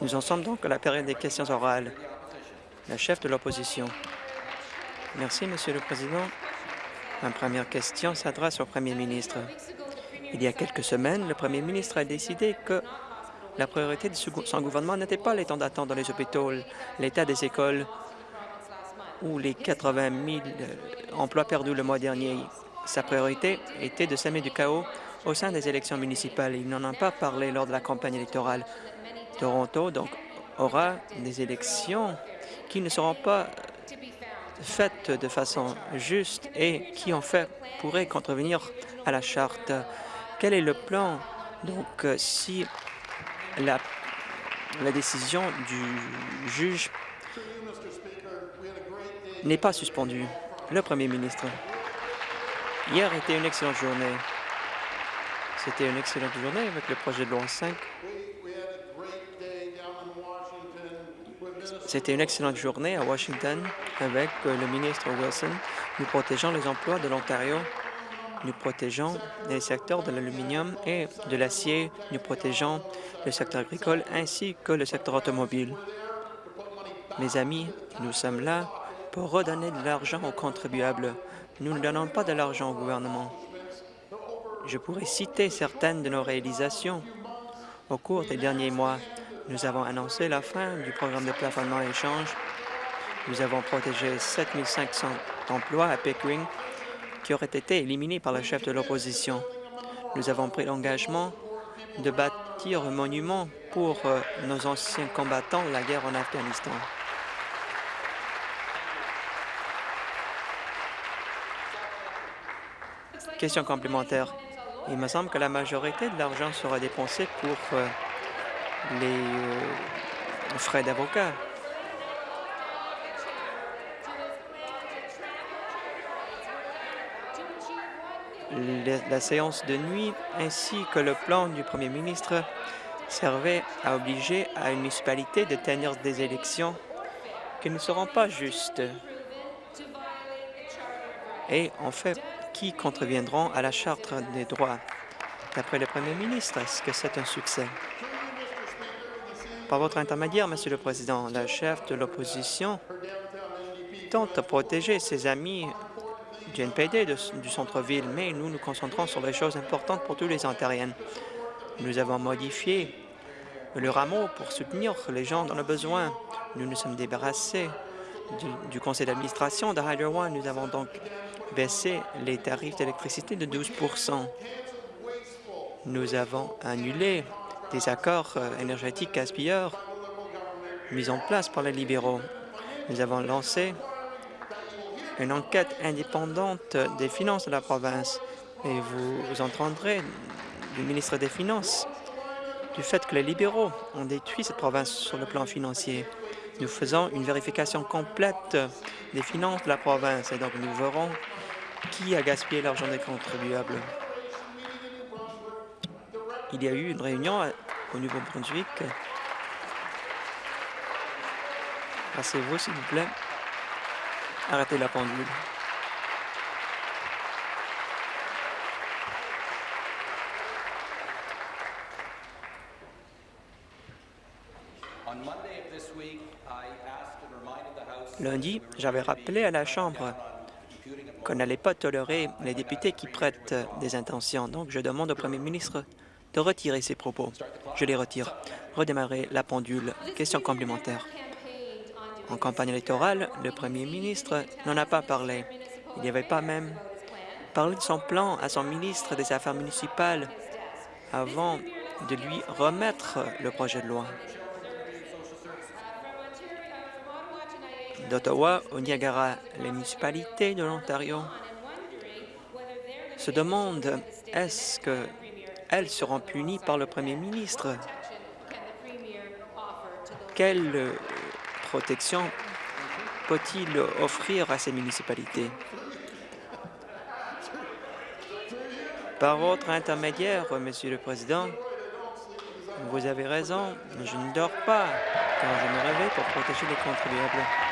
Nous en sommes donc à la période des questions orales. La chef de l'opposition. Merci, Monsieur le Président. Ma première question s'adresse au Premier ministre. Il y a quelques semaines, le Premier ministre a décidé que la priorité de son gouvernement n'était pas les temps d'attente dans les hôpitaux, l'état des écoles ou les 80 000 emplois perdus le mois dernier. Sa priorité était de semer du chaos au sein des élections municipales. Il n'en a pas parlé lors de la campagne électorale. Toronto donc, aura des élections qui ne seront pas faites de façon juste et qui, en fait, pourraient contrevenir à la Charte. Quel est le plan, donc, si la, la décision du juge n'est pas suspendue? Le Premier ministre. Hier était une excellente journée. C'était une excellente journée avec le projet de loi 5. C'était une excellente journée à Washington avec euh, le ministre Wilson. Nous protégeons les emplois de l'Ontario. Nous protégeons les secteurs de l'aluminium et de l'acier. Nous protégeons le secteur agricole ainsi que le secteur automobile. Mes amis, nous sommes là pour redonner de l'argent aux contribuables. Nous ne donnons pas de l'argent au gouvernement. Je pourrais citer certaines de nos réalisations. Au cours des derniers mois, nous avons annoncé la fin du programme de plafonnement et échange. Nous avons protégé 7 500 emplois à Pickering qui auraient été éliminés par le chef de l'opposition. Nous avons pris l'engagement de bâtir un monument pour euh, nos anciens combattants de la guerre en Afghanistan. Question complémentaire. Il me semble que la majorité de l'argent sera dépensé pour euh, les euh, frais d'avocat. La séance de nuit ainsi que le plan du premier ministre servaient à obliger à une municipalité de tenir des élections qui ne seront pas justes et en fait qui contreviendront à la Charte des droits. D'après le premier ministre, est-ce que c'est un succès? Par votre intermédiaire, Monsieur le Président, la chef de l'opposition tente de protéger ses amis du NPD du centre-ville, mais nous nous concentrons sur les choses importantes pour tous les Ontariens. Nous avons modifié le rameau pour soutenir les gens dans le besoin. Nous nous sommes débarrassés du, conseil d'administration de Hydro One. Nous avons donc baissé les tarifs d'électricité de 12 Nous avons annulé des accords euh, énergétiques gaspilleurs mis en place par les libéraux. Nous avons lancé une enquête indépendante des finances de la province et vous, entendrez du ministre des Finances du fait que les libéraux ont détruit cette province sur le plan financier. Nous faisons une vérification complète des finances de la province et donc nous verrons qui a gaspillé l'argent des contribuables? Il y a eu une réunion au Nouveau-Brunswick. Asseyez-vous, s'il vous plaît. Arrêtez la pendule. Lundi, j'avais rappelé à la Chambre qu'on n'allait pas tolérer les députés qui prêtent des intentions. Donc, je demande au premier ministre de retirer ses propos. Je les retire. Redémarrer la pendule. Question complémentaire. En campagne électorale, le premier ministre n'en a pas parlé. Il n'y avait pas même parlé de son plan à son ministre des Affaires municipales avant de lui remettre le projet de loi. D'Ottawa au Niagara, les municipalités de l'Ontario se demandent est-ce que elles seront punies par le premier ministre? Quelle protection peut-il offrir à ces municipalités? Par votre intermédiaire, Monsieur le Président, vous avez raison, je ne dors pas quand je me réveille pour protéger les contribuables.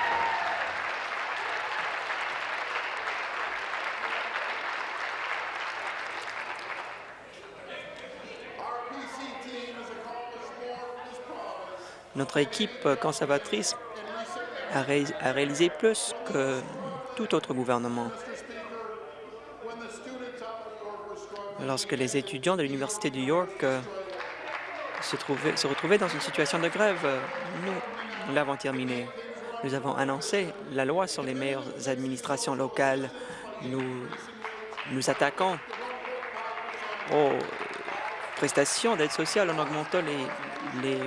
Notre équipe conservatrice a, réalisé plus que tout autre gouvernement. Lorsque les étudiants de l'Université de York euh, se, se retrouvaient dans une situation de grève, euh, nous l'avons terminé. Nous avons annoncé la loi sur les meilleures administrations locales. Nous nous attaquons aux prestations d'aide sociale en augmentant les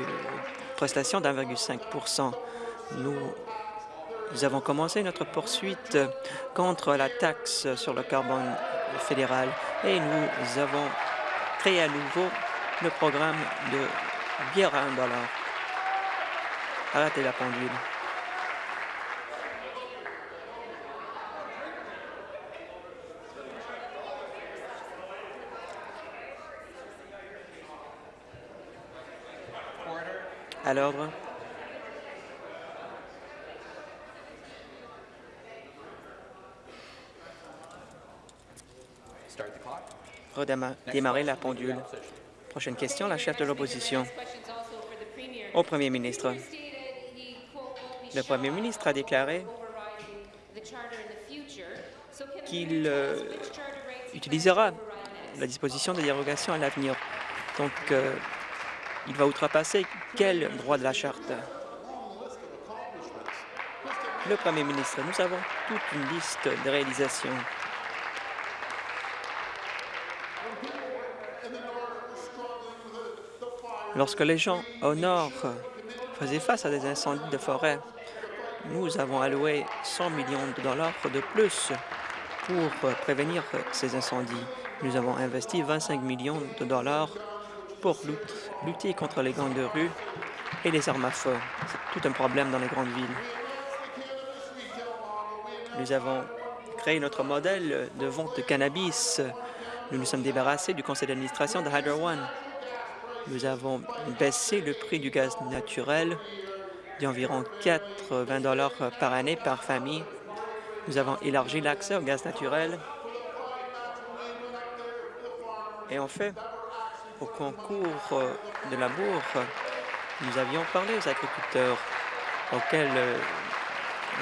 prestations d'1,5 nous, nous avons commencé notre poursuite contre la taxe sur le carbone fédéral et nous avons créé à nouveau le programme de bière à un dollar. Arrêtez la pendule. À l'ordre. redémarrer la pendule. Prochaine question, la chef de l'opposition. Au premier ministre. Le premier ministre a déclaré qu'il euh, utilisera la disposition de dérogation à l'avenir. Donc, euh, il va outrepasser quel droit de la Charte? Le premier ministre, nous avons toute une liste de réalisations Lorsque les gens au nord faisaient face à des incendies de forêt, nous avons alloué 100 millions de dollars de plus pour prévenir ces incendies. Nous avons investi 25 millions de dollars pour lutter contre les gangs de rue et les armes à feu. C'est tout un problème dans les grandes villes. Nous avons créé notre modèle de vente de cannabis. Nous nous sommes débarrassés du conseil d'administration de Hydro One. Nous avons baissé le prix du gaz naturel d'environ 80 dollars par année par famille. Nous avons élargi l'accès au gaz naturel. Et en fait, au concours de la bourse, nous avions parlé aux agriculteurs auxquels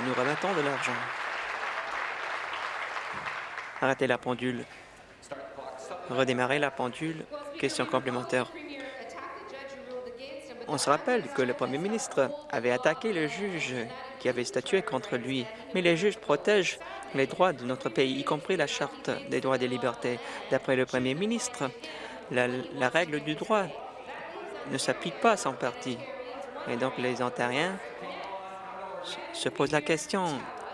nous remettons de l'argent. Arrêtez la pendule. Redémarrer la pendule. Question complémentaire. On se rappelle que le premier ministre avait attaqué le juge qui avait statué contre lui, mais les juges protègent les droits de notre pays, y compris la Charte des droits et des libertés. D'après le premier ministre, la, règle du droit ne s'applique pas à son parti. Et donc les Ontariens se posent la question,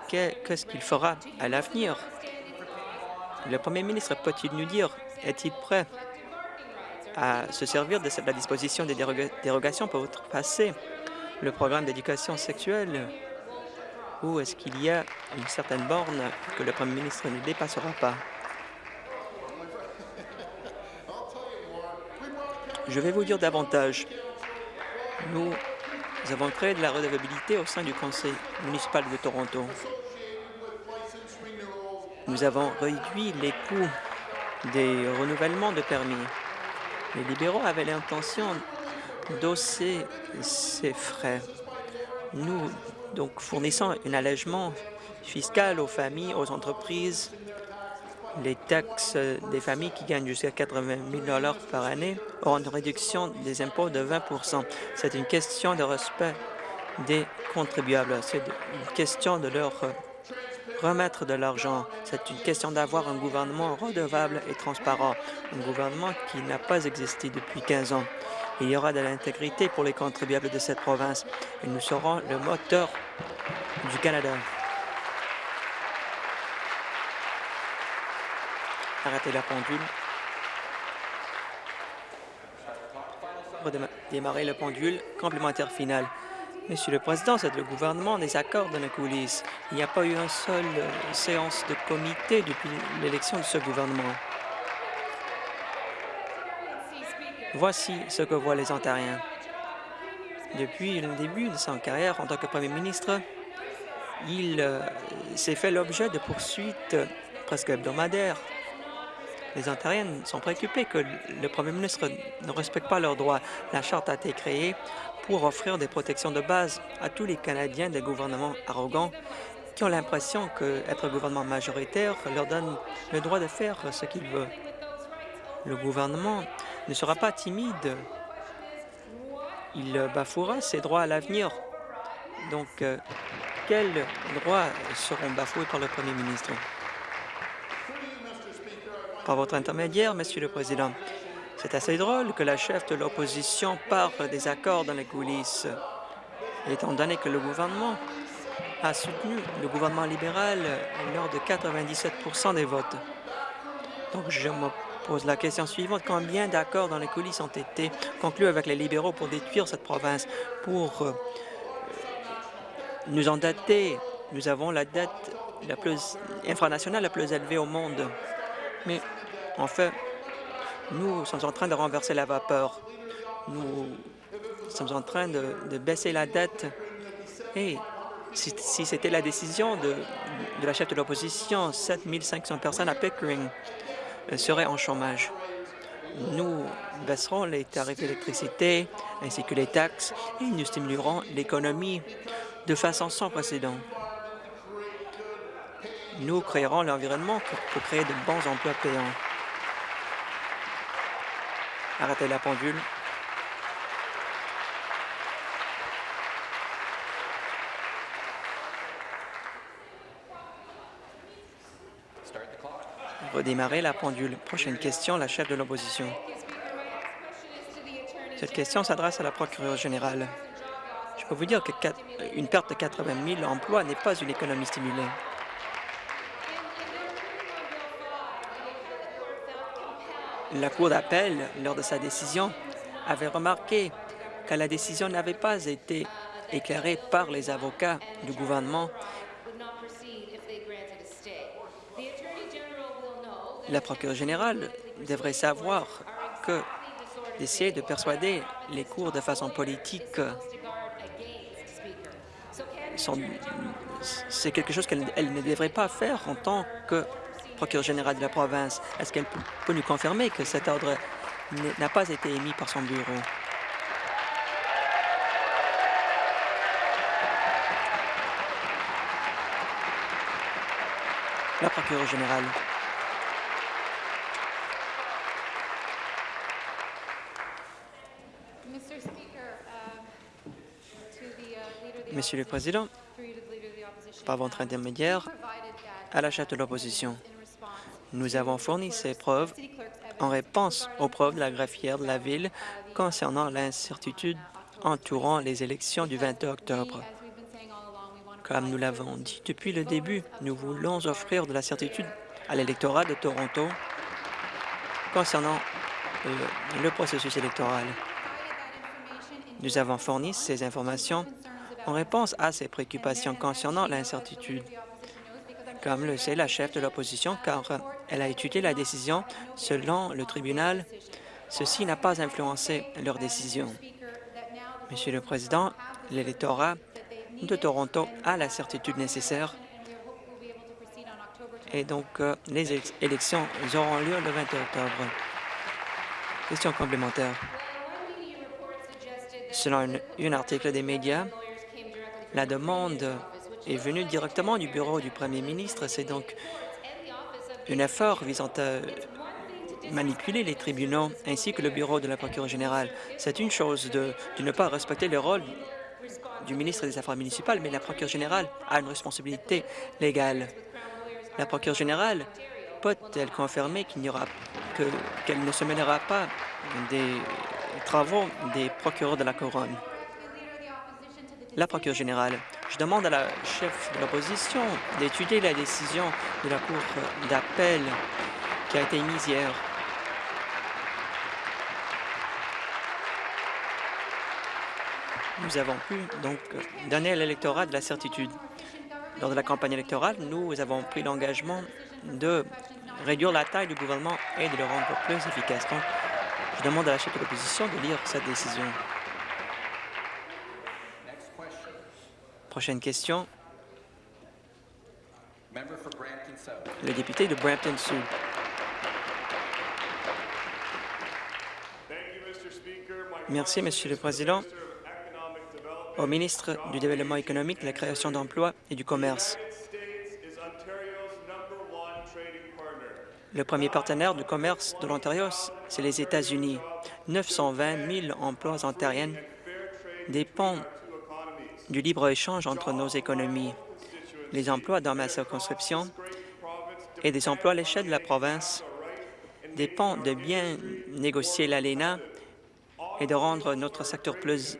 qu'est-ce qu'il fera à l'avenir? Le premier ministre peut-il nous dire, est-il prêt à se servir de la disposition des dérogations pour passer le programme d'éducation sexuelle? Ou est-ce qu'il y a une certaine borne que le Premier ministre ne dépassera pas? Je vais vous dire davantage. Nous avons créé de la redevabilité au sein du Conseil municipal de Toronto. Nous avons réduit les coûts des renouvellements de permis. Les libéraux avaient l'intention d'osser ces frais. Nous donc fournissons un allègement fiscal aux familles, aux entreprises, les taxes des familles qui gagnent jusqu'à 80 000 par année auront une réduction des impôts de 20% C'est une question de respect des contribuables. C'est une question de leur remettre de l'argent. C'est une question d'avoir un gouvernement redevable et transparent, un gouvernement qui n'a pas existé depuis 15 ans. Il y aura de l'intégrité pour les contribuables de cette province et nous serons le moteur du Canada. Arrêtez la pendule. Redémarrer le pendule. Complémentaire final. Monsieur le Président, c'est le gouvernement des accords dans les coulisses. Il n'y a pas eu une seule euh, séance de comité depuis l'élection de ce gouvernement. Voici ce que voient les Ontariens. Depuis le début de sa carrière en tant que premier ministre, il euh, s'est fait l'objet de poursuites presque hebdomadaires. Les Ontariens sont préoccupés que le premier ministre ne respecte pas leurs droits. La Charte a été créée pour offrir des protections de base à tous les Canadiens des gouvernements arrogants qui ont l'impression qu'être gouvernement majoritaire leur donne le droit de faire ce qu'il veut. Le gouvernement ne sera pas timide. Il bafouera ses droits à l'avenir. Donc, euh, quels droits seront bafoués par le premier ministre? Par votre intermédiaire, Monsieur le Président, c'est assez drôle que la chef de l'opposition parle des accords dans les coulisses, étant donné que le gouvernement a soutenu le gouvernement libéral lors de 97% des votes. Donc, je me pose la question suivante. Combien d'accords dans les coulisses ont été conclus avec les libéraux pour détruire cette province, pour euh, nous endetter? Nous avons la dette la plus infranationale la plus élevée au monde. Mais en fait, nous sommes en train de renverser la vapeur. Nous sommes en train de, baisser la dette. Et si, c'était la décision de, la chef de l'opposition, 7500 personnes à Pickering euh, seraient en chômage. Nous baisserons les tarifs d'électricité ainsi que les taxes et nous stimulerons l'économie de façon sans précédent. Nous créerons l'environnement pour créer de bons emplois payants. Arrêtez la pendule. Redémarrer la pendule. Prochaine question, la chef de l'opposition. Cette question s'adresse à la procureure générale. Je peux vous dire qu'une perte de 80 000 emplois n'est pas une économie stimulée. La Cour d'appel, lors de sa décision, avait remarqué que la décision n'avait pas été éclairée par les avocats du gouvernement. La procureure générale devrait savoir que d'essayer de persuader les cours de façon politique c'est quelque chose qu'elle ne devrait pas faire en tant que procureur général de la province. Est-ce qu'elle peut nous confirmer que cet ordre n'a pas été émis par son bureau? La procureure générale. Monsieur le Président, par votre intermédiaire, à la chef de l'opposition. Nous avons fourni ces preuves en réponse aux preuves de la greffière de la Ville concernant l'incertitude entourant les élections du 22 octobre. Comme nous l'avons dit depuis le début, nous voulons offrir de la certitude à l'électorat de Toronto concernant euh, le processus électoral. Nous avons fourni ces informations en réponse à ces préoccupations concernant l'incertitude comme le sait la chef de l'opposition, car elle a étudié la décision selon le tribunal. Ceci n'a pas influencé leur décision. Monsieur le Président, l'électorat de Toronto a la certitude nécessaire et donc euh, les élections auront lieu le 20 octobre. Question complémentaire. Selon un article des médias, la demande est venu directement du bureau du premier ministre. C'est donc un effort visant à manipuler les tribunaux ainsi que le bureau de la procureure générale. C'est une chose de, ne pas respecter le rôle du ministre des Affaires municipales, mais la procureure générale a une responsabilité légale. La procureure générale peut-elle confirmer qu'il n'y aura que qu'elle ne se mêlera pas des travaux des procureurs de la Couronne? La procureure générale. Je demande à la chef de l'opposition d'étudier la décision de la Cour d'appel qui a été émise hier. Nous avons pu donc donner à l'électorat de la certitude. Lors de la campagne électorale, nous avons pris l'engagement de réduire la taille du gouvernement et de le rendre plus efficace. Donc, je demande à la chef de l'opposition de lire cette décision. Prochaine question. Le député de Brampton Sud. Merci, Monsieur le Président. au ministre du Développement économique, de la création d'emplois et du commerce. Le premier partenaire du commerce de l'Ontario, c'est les États-Unis. 920 000 emplois ontariens dépendent du libre-échange entre nos économies. Les emplois dans ma circonscription et des emplois à l'échelle de la province dépendent de bien négocier l'ALENA et de rendre notre secteur plus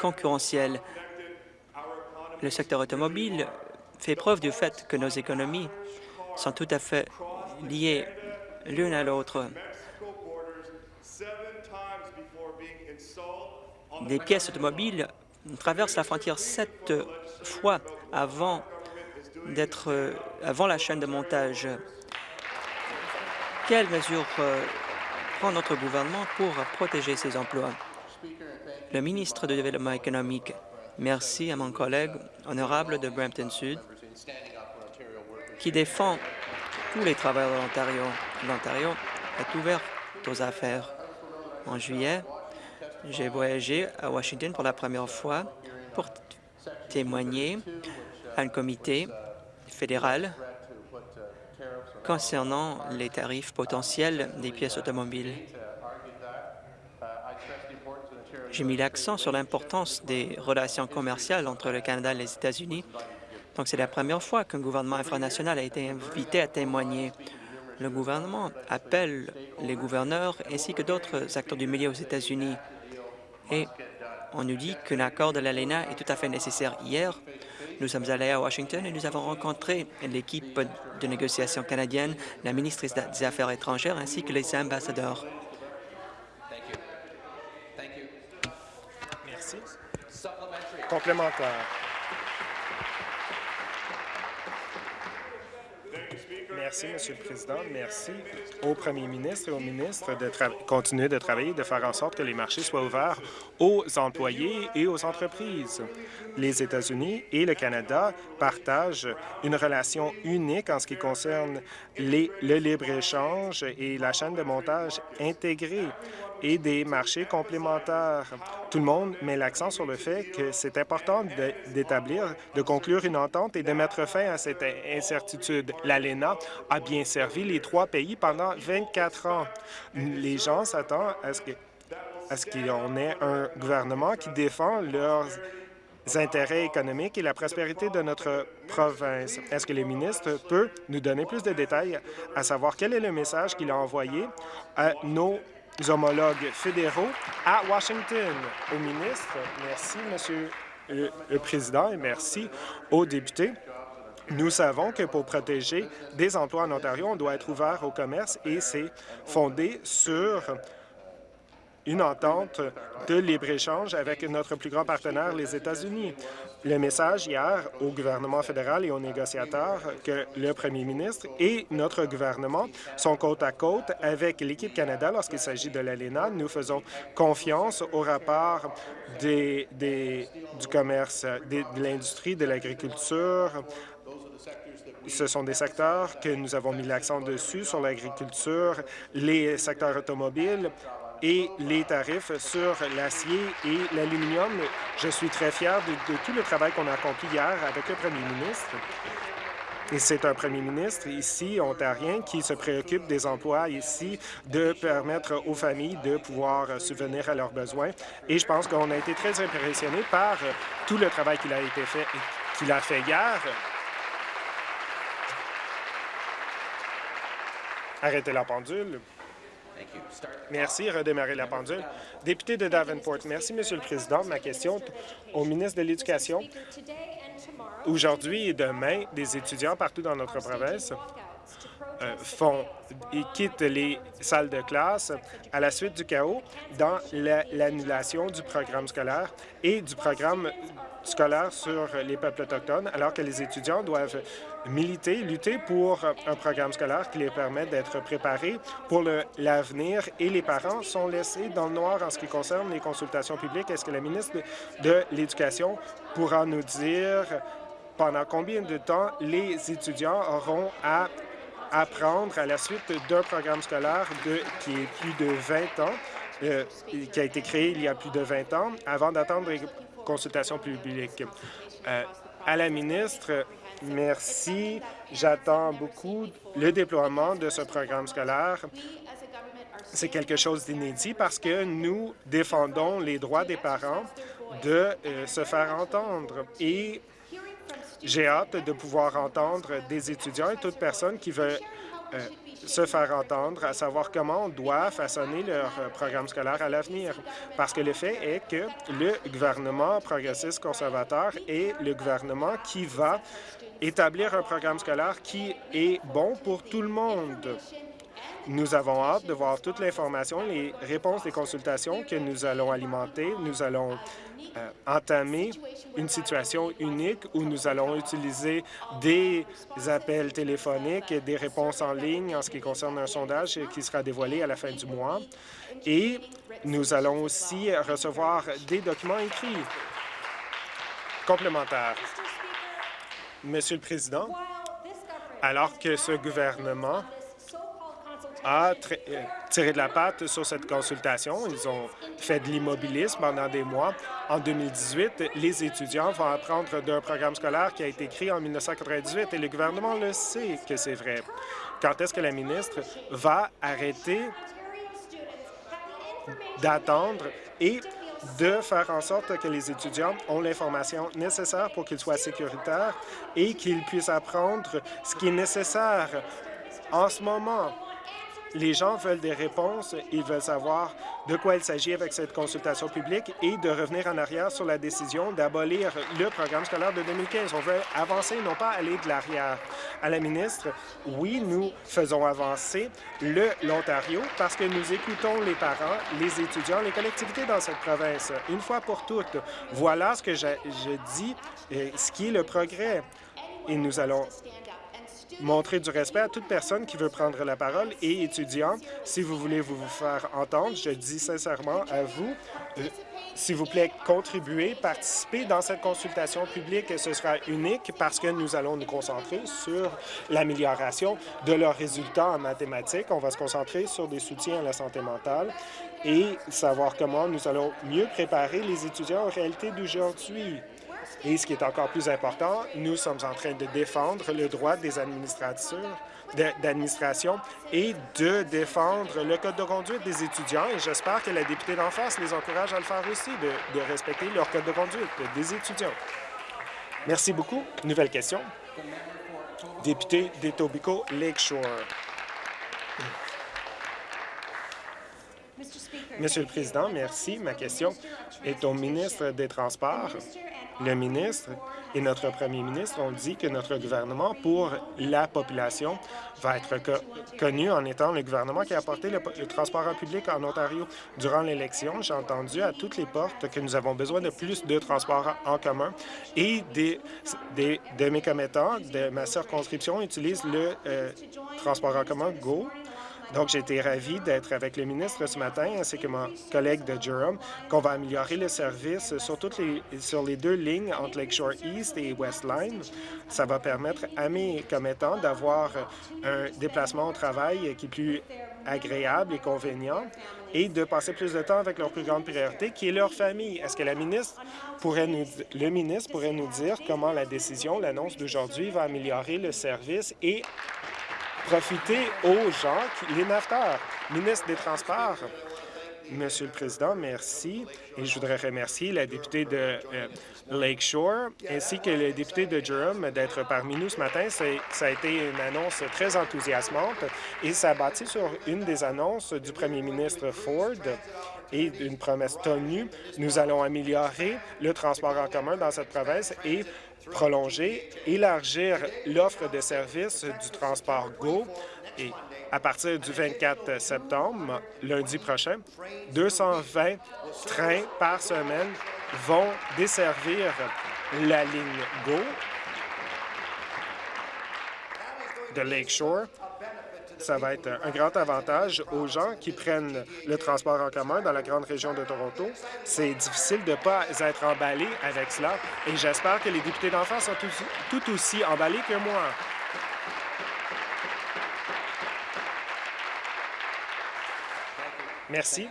concurrentiel. Le secteur automobile fait preuve du fait que nos économies sont tout à fait liées l'une à l'autre. Des pièces automobiles traversent la frontière sept fois avant d'être avant la chaîne de montage. Quelles mesures euh, prend notre gouvernement pour protéger ces emplois? Le ministre du Développement économique, merci à mon collègue honorable de Brampton Sud qui défend tous les travailleurs de l'Ontario. L'Ontario est ouvert aux affaires. En juillet, j'ai voyagé à Washington pour la première fois pour témoigner à un comité fédéral concernant les tarifs potentiels des pièces automobiles. J'ai mis l'accent sur l'importance des relations commerciales entre le Canada et les États-Unis. Donc, c'est la première fois qu'un gouvernement infranational a été invité à témoigner. Le gouvernement appelle les gouverneurs ainsi que d'autres acteurs du milieu aux États-Unis. Et on nous dit qu'un accord de l'ALENA est tout à fait nécessaire. Hier, nous sommes allés à Washington et nous avons rencontré l'équipe de négociation canadienne, la ministre des Affaires étrangères ainsi que les ambassadeurs. Merci. Complémentaire. Merci, Monsieur le Président. Merci au Premier ministre et au ministre de continuer de travailler, de faire en sorte que les marchés soient ouverts aux employés et aux entreprises. Les États-Unis et le Canada partagent une relation unique en ce qui concerne le libre-échange et la chaîne de montage intégrée et des marchés complémentaires. Tout le monde met l'accent sur le fait que c'est important d'établir, de, conclure une entente et de mettre fin à cette incertitude. L'ALENA a bien servi les trois pays pendant 24 ans. Les gens s'attendent à ce que à ce qu'on ait un gouvernement qui défend leurs intérêts économiques et la prospérité de notre province. Est-ce que le ministre peut nous donner plus de détails à savoir quel est le message qu'il a envoyé à nos homologues fédéraux à Washington. Au ministre, merci, Monsieur le Président, et merci aux députés. Nous savons que pour protéger des emplois en Ontario, on doit être ouvert au commerce et c'est fondé sur une entente de libre-échange avec notre plus grand partenaire, les États-Unis. Le message hier au gouvernement fédéral et aux négociateurs que le premier ministre et notre gouvernement sont côte à côte avec l'équipe Canada lorsqu'il s'agit de l'ALENA. Nous faisons confiance au rapport du commerce, de l'industrie, de l'agriculture, ce sont des secteurs que nous avons mis l'accent dessus, sur l'agriculture, les secteurs automobiles, et les tarifs sur l'acier et l'aluminium. Je suis très fier de, tout le travail qu'on a accompli hier avec le premier ministre. Et c'est un premier ministre ici, ontarien, qui se préoccupe des emplois ici, de permettre aux familles de pouvoir subvenir à leurs besoins. Et je pense qu'on a été très impressionnés par tout le travail a qu'il a fait hier. Arrêtez la pendule. Merci. Redémarrer la pendule. Député de Davenport. Merci, Monsieur le Président. Ma question au ministre de l'Éducation. Aujourd'hui et demain, des étudiants partout dans notre province euh, font et quittent les salles de classe à la suite du chaos dans l'annulation du programme scolaire et du programme scolaire sur les peuples autochtones, alors que les étudiants doivent militer, lutter pour un programme scolaire qui les permet d'être préparés pour l'avenir et les parents sont laissés dans le noir en ce qui concerne les consultations publiques. Est-ce que la ministre de l'Éducation pourra nous dire pendant combien de temps les étudiants auront à apprendre à la suite d'un programme scolaire de, qui est plus de 20 ans, euh, qui a été créé il y a plus de 20 ans, avant d'attendre consultation publique. Euh, à la ministre, merci. J'attends beaucoup le déploiement de ce programme scolaire. C'est quelque chose d'inédit parce que nous défendons les droits des parents de euh, se faire entendre. Et j'ai hâte de pouvoir entendre des étudiants et toute personne qui veut euh, se faire entendre, à savoir comment on doit façonner leur euh, programme scolaire à l'avenir. Parce que le fait est que le gouvernement progressiste conservateur est le gouvernement qui va établir un programme scolaire qui est bon pour tout le monde. Nous avons hâte de voir toute l'information, les réponses des consultations que nous allons alimenter. Nous allons euh, entamer une situation unique où nous allons utiliser des appels téléphoniques et des réponses en ligne en ce qui concerne un sondage qui sera dévoilé à la fin du mois. Et nous allons aussi recevoir des documents écrits complémentaires. Monsieur le Président, alors que ce gouvernement a euh, tiré de la patte sur cette consultation. Ils ont fait de l'immobilisme pendant des mois. En 2018, les étudiants vont apprendre d'un programme scolaire qui a été créé en 1998 et le gouvernement le sait que c'est vrai. Quand est-ce que la ministre va arrêter d'attendre et de faire en sorte que les étudiants ont l'information nécessaire pour qu'ils soient sécuritaires et qu'ils puissent apprendre ce qui est nécessaire en ce moment? Les gens veulent des réponses, ils veulent savoir de quoi il s'agit avec cette consultation publique et de revenir en arrière sur la décision d'abolir le programme scolaire de 2015. On veut avancer, non pas aller de l'arrière. À la ministre, oui, nous faisons avancer l'Ontario parce que nous écoutons les parents, les étudiants, les collectivités dans cette province. Une fois pour toutes, voilà ce que je, je dis, euh, ce qui est le progrès. Et nous allons montrer du respect à toute personne qui veut prendre la parole et étudiants, si vous voulez vous faire entendre, je dis sincèrement à vous, euh, s'il vous plaît, contribuez, participez dans cette consultation publique. Ce sera unique parce que nous allons nous concentrer sur l'amélioration de leurs résultats en mathématiques. On va se concentrer sur des soutiens à la santé mentale et savoir comment nous allons mieux préparer les étudiants aux réalités d'aujourd'hui. Et ce qui est encore plus important, nous sommes en train de défendre le droit des d'administration et de défendre le code de conduite des étudiants. Et j'espère que la députée d'en face les encourage à le faire aussi, de, de respecter leur code de conduite des étudiants. Merci beaucoup. Nouvelle question. Député d'Etobicoke Lakeshore. Monsieur le Président, merci. Ma question est au ministre des Transports le ministre et notre premier ministre ont dit que notre gouvernement, pour la population, va être connu en étant le gouvernement qui a apporté le, transport en public en Ontario. Durant l'élection, j'ai entendu à toutes les portes que nous avons besoin de plus de transport en commun et des, des de mes commettants de ma circonscription utilisent le euh, transport en commun GO donc, j'ai été ravi d'être avec le ministre ce matin, ainsi que mon collègue de Durham, qu'on va améliorer le service sur, toutes les, sur les deux lignes entre Lakeshore East et West Line. Ça va permettre à mes commettants d'avoir un déplacement au travail qui est plus agréable et convenient et de passer plus de temps avec leur plus grande priorité, qui est leur famille. Est-ce que la ministre pourrait nous, le ministre pourrait nous dire comment la décision, l'annonce d'aujourd'hui, va améliorer le service et profiter aux gens, les naveteurs. Ministre des Transports, Monsieur le Président, merci. Et je voudrais remercier la députée de euh, Lakeshore ainsi que le député de Durham d'être parmi nous ce matin. Ça a été une annonce très enthousiasmante et ça a bâti sur une des annonces du premier ministre Ford et une promesse tenue. Nous allons améliorer le transport en commun dans cette province et prolonger, élargir l'offre de services du transport GO. Et à partir du 24 septembre, lundi prochain, 220 trains par semaine vont desservir la ligne GO de Lakeshore ça va être un grand avantage aux gens qui prennent le transport en commun dans la grande région de Toronto. C'est difficile de ne pas être emballé avec cela et j'espère que les députés d'enfants sont tout aussi emballés que moi. Merci.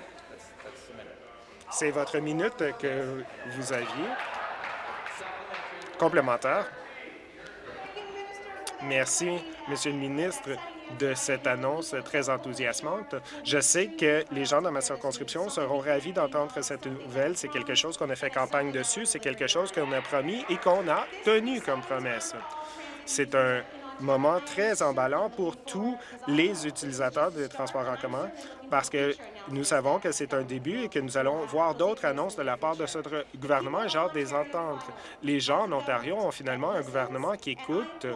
C'est votre minute que vous aviez. Complémentaire. Merci, Monsieur le ministre, de cette annonce très enthousiasmante. Je sais que les gens dans ma circonscription seront ravis d'entendre cette nouvelle. C'est quelque chose qu'on a fait campagne dessus, c'est quelque chose qu'on a promis et qu'on a tenu comme promesse. C'est un moment très emballant pour tous les utilisateurs des transports en commun parce que nous savons que c'est un début et que nous allons voir d'autres annonces de la part de ce gouvernement, genre des ententes. Les gens en Ontario ont finalement un gouvernement qui écoute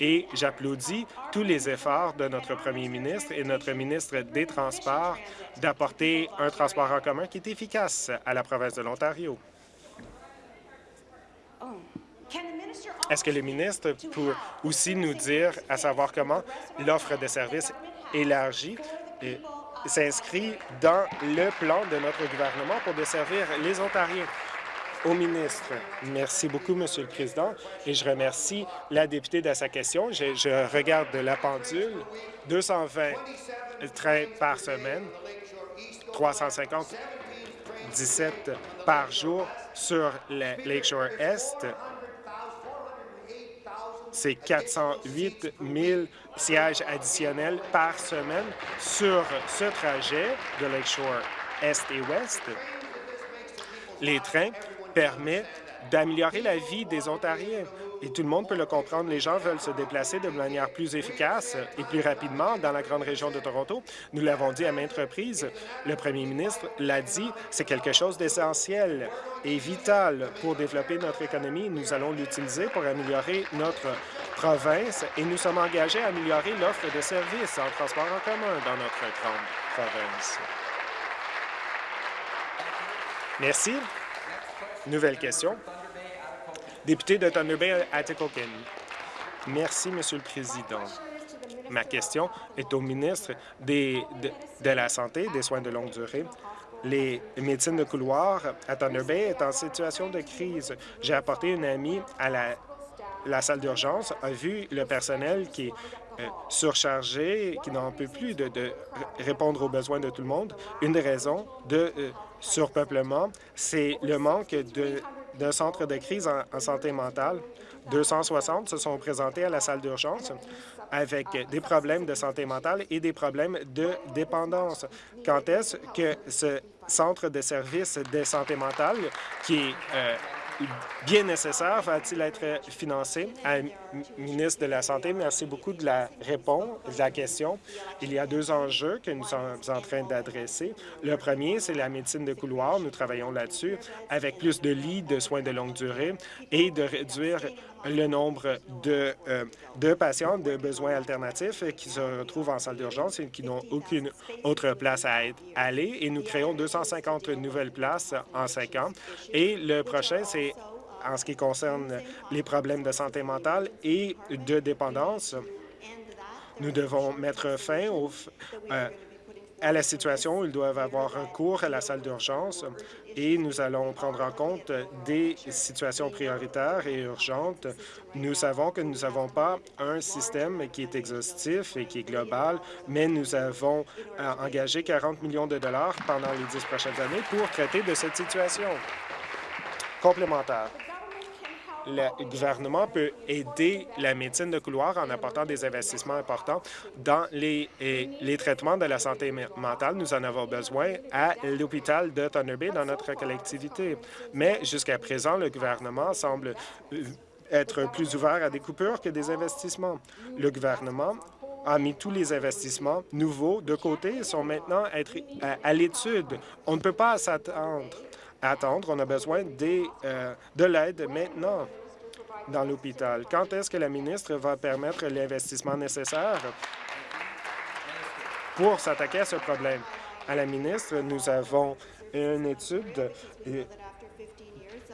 et j'applaudis tous les efforts de notre premier ministre et notre ministre des Transports d'apporter un transport en commun qui est efficace à la province de l'Ontario. Est-ce que le ministre peut aussi nous dire à savoir comment l'offre de services élargie s'inscrit dans le plan de notre gouvernement pour desservir les Ontariens? Au ministre. Merci beaucoup, Monsieur le Président, et je remercie la députée de sa question. Je, regarde la pendule. 220 trains par semaine, 350 17 par jour sur le Lakeshore Est. C'est 408 000 sièges additionnels par semaine sur ce trajet de Lakeshore Est et Ouest. Les trains permet d'améliorer la vie des Ontariens. Et tout le monde peut le comprendre. Les gens veulent se déplacer de manière plus efficace et plus rapidement dans la grande région de Toronto. Nous l'avons dit à maintes reprises. Le premier ministre l'a dit, c'est quelque chose d'essentiel et vital pour développer notre économie. Nous allons l'utiliser pour améliorer notre province et nous sommes engagés à améliorer l'offre de services en transport en commun dans notre grande province. Merci. Nouvelle question. Député de Thunder Bay, Atikokan. Merci, Monsieur le Président. Ma question est au ministre de, la Santé des soins de longue durée. Les médecines de couloir à Thunder Bay est en situation de crise. J'ai apporté une amie à la, salle d'urgence, a vu le personnel qui est euh, surchargé, qui n'en peut plus de, de, répondre aux besoins de tout le monde. Une des raisons de euh, surpeuplement, c'est le manque d'un centre de crise en, santé mentale. 260 se sont présentés à la salle d'urgence avec des problèmes de santé mentale et des problèmes de dépendance. Quand est-ce que ce centre de services de santé mentale, qui est euh, bien nécessaire va-t-il être financé? Ministre de la Santé, merci beaucoup de la réponse, de la question. Il y a deux enjeux que nous sommes en train d'adresser. Le premier, c'est la médecine de couloir. Nous travaillons là-dessus avec plus de lits de soins de longue durée et de réduire le nombre de, euh, de patients de besoins alternatifs qui se retrouvent en salle d'urgence et qui n'ont aucune autre place à aller. Et nous créons 250 nouvelles places en cinq ans. Et le prochain, c'est en ce qui concerne les problèmes de santé mentale et de dépendance. Nous devons mettre fin au, euh, à la situation ils doivent avoir recours à la salle d'urgence et nous allons prendre en compte des situations prioritaires et urgentes. Nous savons que nous n'avons pas un système qui est exhaustif et qui est global, mais nous avons euh, engagé 40 millions de dollars pendant les dix prochaines années pour traiter de cette situation. Complémentaire le gouvernement peut aider la médecine de couloir en apportant des investissements importants dans les, traitements de la santé mentale. Nous en avons besoin à l'hôpital de Thunder Bay dans notre collectivité. Mais jusqu'à présent, le gouvernement semble euh, être plus ouvert à des coupures que des investissements. Le gouvernement a mis tous les investissements nouveaux de côté et sont maintenant à, l'étude. On ne peut pas s'attendre attendre. On a besoin des, euh, de l'aide maintenant dans l'hôpital. Quand est-ce que la ministre va permettre l'investissement nécessaire pour s'attaquer à ce problème? À la ministre, nous avons une étude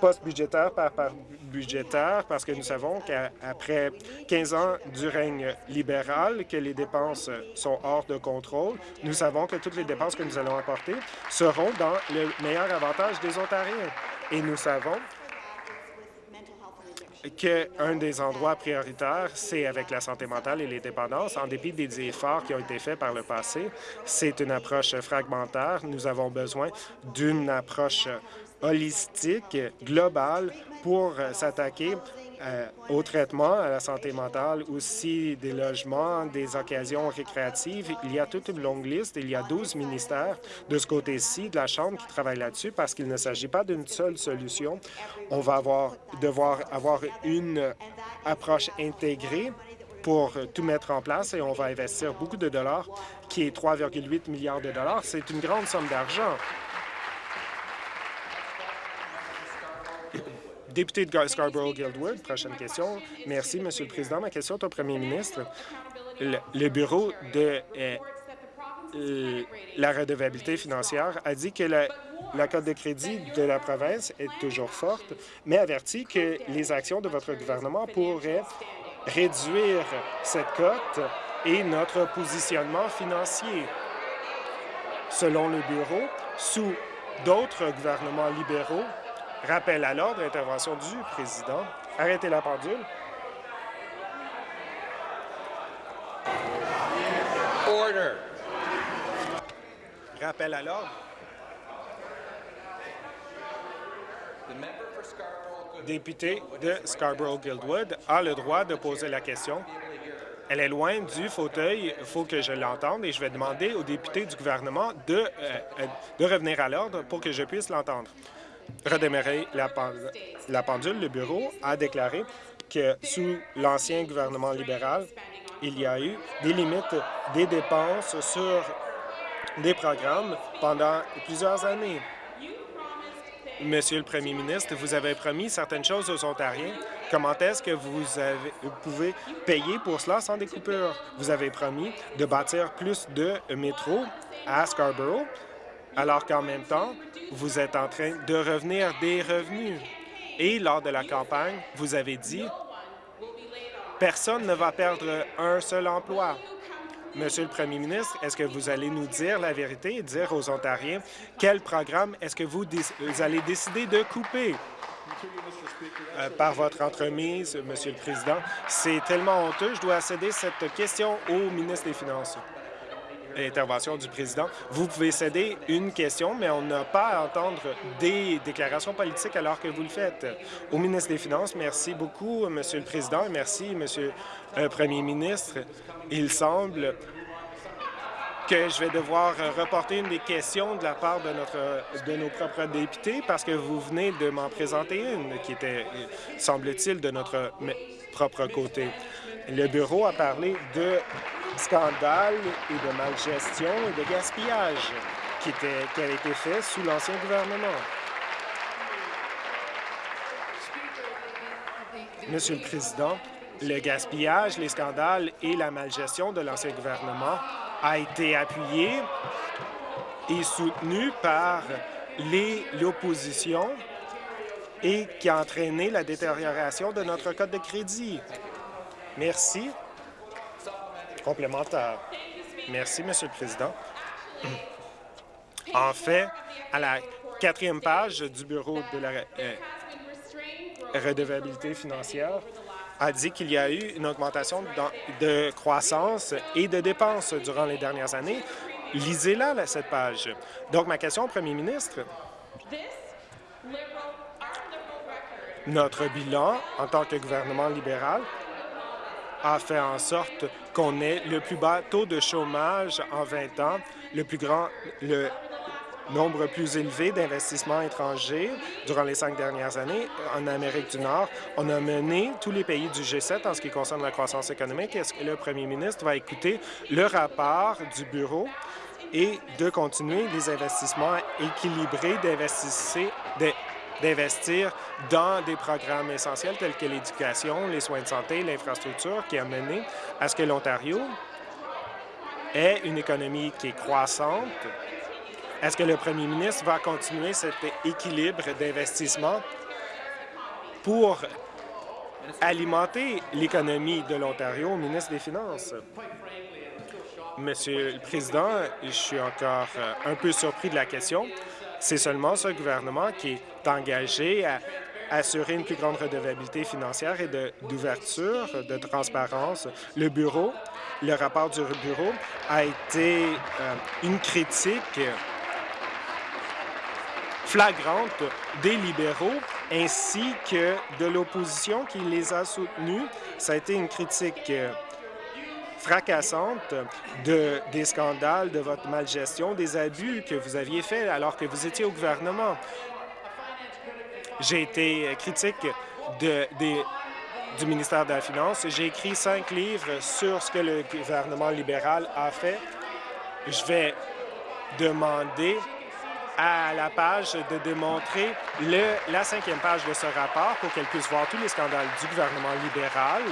euh, post-budgétaire par, par, budgétaire parce que nous savons qu'après 15 ans du règne libéral, que les dépenses sont hors de contrôle, nous savons que toutes les dépenses que nous allons apporter seront dans le meilleur avantage des Ontariens. Et nous savons qu'un des endroits prioritaires, c'est avec la santé mentale et les dépendances. En dépit des efforts qui ont été faits par le passé, c'est une approche fragmentaire. Nous avons besoin d'une approche holistique, globale, pour s'attaquer euh, au traitement, à la santé mentale, aussi des logements, des occasions récréatives. Il y a toute une longue liste. Il y a 12 ministères de ce côté-ci de la Chambre qui travaillent là-dessus parce qu'il ne s'agit pas d'une seule solution. On va avoir, devoir avoir une approche intégrée pour tout mettre en place et on va investir beaucoup de dollars, qui est 3,8 milliards de dollars. C'est une grande somme d'argent. Député de Scarborough-Guildwood, prochaine question. Merci, Monsieur le Président. Ma question est au premier ministre. Le, bureau de euh, la redevabilité financière a dit que la, la cote de crédit de la province est toujours forte, mais avertit que les actions de votre gouvernement pourraient réduire cette cote et notre positionnement financier. Selon le bureau, sous d'autres gouvernements libéraux, Rappel à l'ordre, intervention du président. Arrêtez la pendule. Order. Rappel à l'ordre. Député de Scarborough-Guildwood a le droit de poser la question. Elle est loin du fauteuil, il faut que je l'entende et je vais demander au député du gouvernement de, euh, euh, de revenir à l'ordre pour que je puisse l'entendre redémarrer la, pendule, le bureau a déclaré que sous l'ancien gouvernement libéral, il y a eu des limites des dépenses sur des programmes pendant plusieurs années. Monsieur le Premier ministre, vous avez promis certaines choses aux Ontariens. Comment est-ce que vous, pouvez payer pour cela sans des coupures? Vous avez promis de bâtir plus de métros à Scarborough alors qu'en même temps, vous êtes en train de revenir des revenus. Et lors de la campagne, vous avez dit personne ne va perdre un seul emploi. Monsieur le Premier ministre, est-ce que vous allez nous dire la vérité et dire aux Ontariens quel programme est-ce que vous, allez décider de couper? Euh, par votre entremise, Monsieur le Président. C'est tellement honteux. Je dois céder cette question au ministre des Finances intervention du président. Vous pouvez céder une question, mais on n'a pas à entendre des déclarations politiques alors que vous le faites. Au ministre des Finances, merci beaucoup, Monsieur le Président, et merci, Monsieur le Premier ministre. Il semble que je vais devoir reporter une des questions de la part de, notre, de nos propres députés parce que vous venez de m'en présenter une qui était, semble-t-il, de notre propre côté. Le bureau a parlé de scandales et de malgestion et de gaspillage qui, était, qui avait été fait sous l'ancien gouvernement. Monsieur le Président, le gaspillage, les scandales et la malgestion de l'ancien gouvernement a été appuyé et soutenu par l'opposition et qui a entraîné la détérioration de notre code de crédit. Merci. Complémentaire. Merci, Monsieur le Président. En fait, à la quatrième page du Bureau de la euh, redevabilité financière, a dit qu'il y a eu une augmentation de croissance et de dépenses durant les dernières années. Lisez-la, cette page. Donc, ma question au premier ministre, notre bilan en tant que gouvernement libéral a fait en sorte qu'on ait le plus bas taux de chômage en 20 ans, le plus grand, le nombre plus élevé d'investissements étrangers durant les cinq dernières années en Amérique du Nord. On a mené tous les pays du G7 en ce qui concerne la croissance économique. Est-ce que le premier ministre va écouter le rapport du bureau et de continuer les investissements équilibrés d'investir d'investir dans des programmes essentiels tels que l'éducation, les soins de santé, l'infrastructure, qui a mené à ce que l'Ontario ait une économie qui est croissante. Est-ce que le premier ministre va continuer cet équilibre d'investissement pour alimenter l'économie de l'Ontario au ministre des Finances? Monsieur le Président, je suis encore euh, un peu surpris de la question. C'est seulement ce gouvernement qui est engagé à assurer une plus grande redevabilité financière et d'ouverture, de, transparence. Le bureau, le rapport du bureau a été euh, une critique flagrante des libéraux ainsi que de l'opposition qui les a soutenus. Ça a été une critique euh, fracassante de, des scandales, de votre malgestion, des abus que vous aviez faits alors que vous étiez au gouvernement. J'ai été critique de, du ministère de la Finance. J'ai écrit cinq livres sur ce que le gouvernement libéral a fait. Je vais demander à la page de démontrer le, la cinquième page de ce rapport pour qu'elle puisse voir tous les scandales du gouvernement libéral.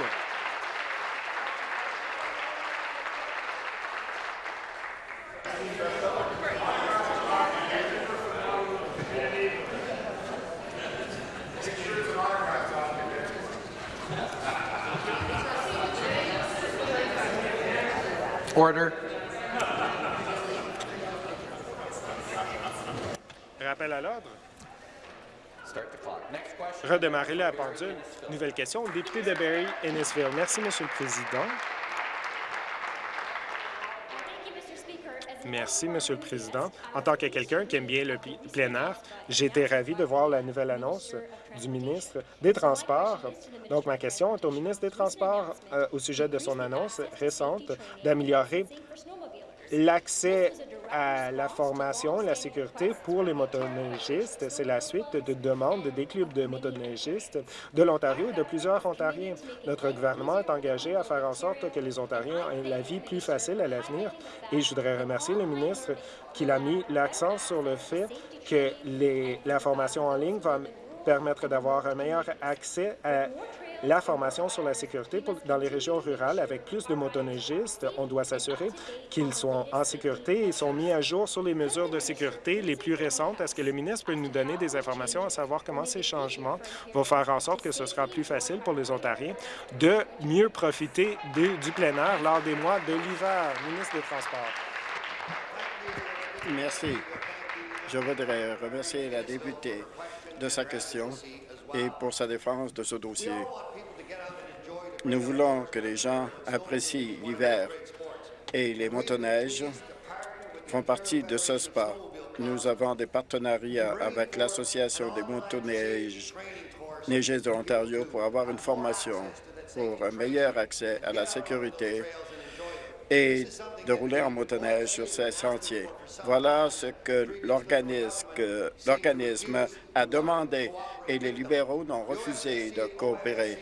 Order. Rappel à l'ordre. Redémarrer la pendule. Nouvelle question. Député de Barry, Ennisville. Merci, Monsieur le Président. Merci, Monsieur le Président. En tant que quelqu'un qui aime bien le plein air, j'ai été ravi de voir la nouvelle annonce du ministre des Transports. Donc, ma question est au ministre des Transports euh, au sujet de son annonce récente d'améliorer l'accès à la formation, la sécurité pour les motoneigistes. C'est la suite de demandes des clubs de motoneigistes de l'Ontario et de plusieurs Ontariens. Notre gouvernement est engagé à faire en sorte que les Ontariens aient la vie plus facile à l'avenir et je voudrais remercier le ministre qu'il a mis l'accent sur le fait que les, la formation en ligne va permettre d'avoir un meilleur accès à la formation sur la sécurité dans les régions rurales. Avec plus de motoneigistes, on doit s'assurer qu'ils sont en sécurité et sont mis à jour sur les mesures de sécurité les plus récentes. Est-ce que le ministre peut nous donner des informations à savoir comment ces changements vont faire en sorte que ce sera plus facile pour les Ontariens de mieux profiter du plein air lors des mois de l'hiver? Ministre des Transports. Merci. Je voudrais remercier la députée de sa question et pour sa défense de ce dossier. Nous voulons que les gens apprécient l'hiver et les motoneiges font partie de ce sport. Nous avons des partenariats avec l'Association des motoneiges de l'Ontario pour avoir une formation pour un meilleur accès à la sécurité et de rouler en motoneige sur ces sentiers. Voilà ce que l'organisme a demandé et les libéraux n'ont refusé de coopérer.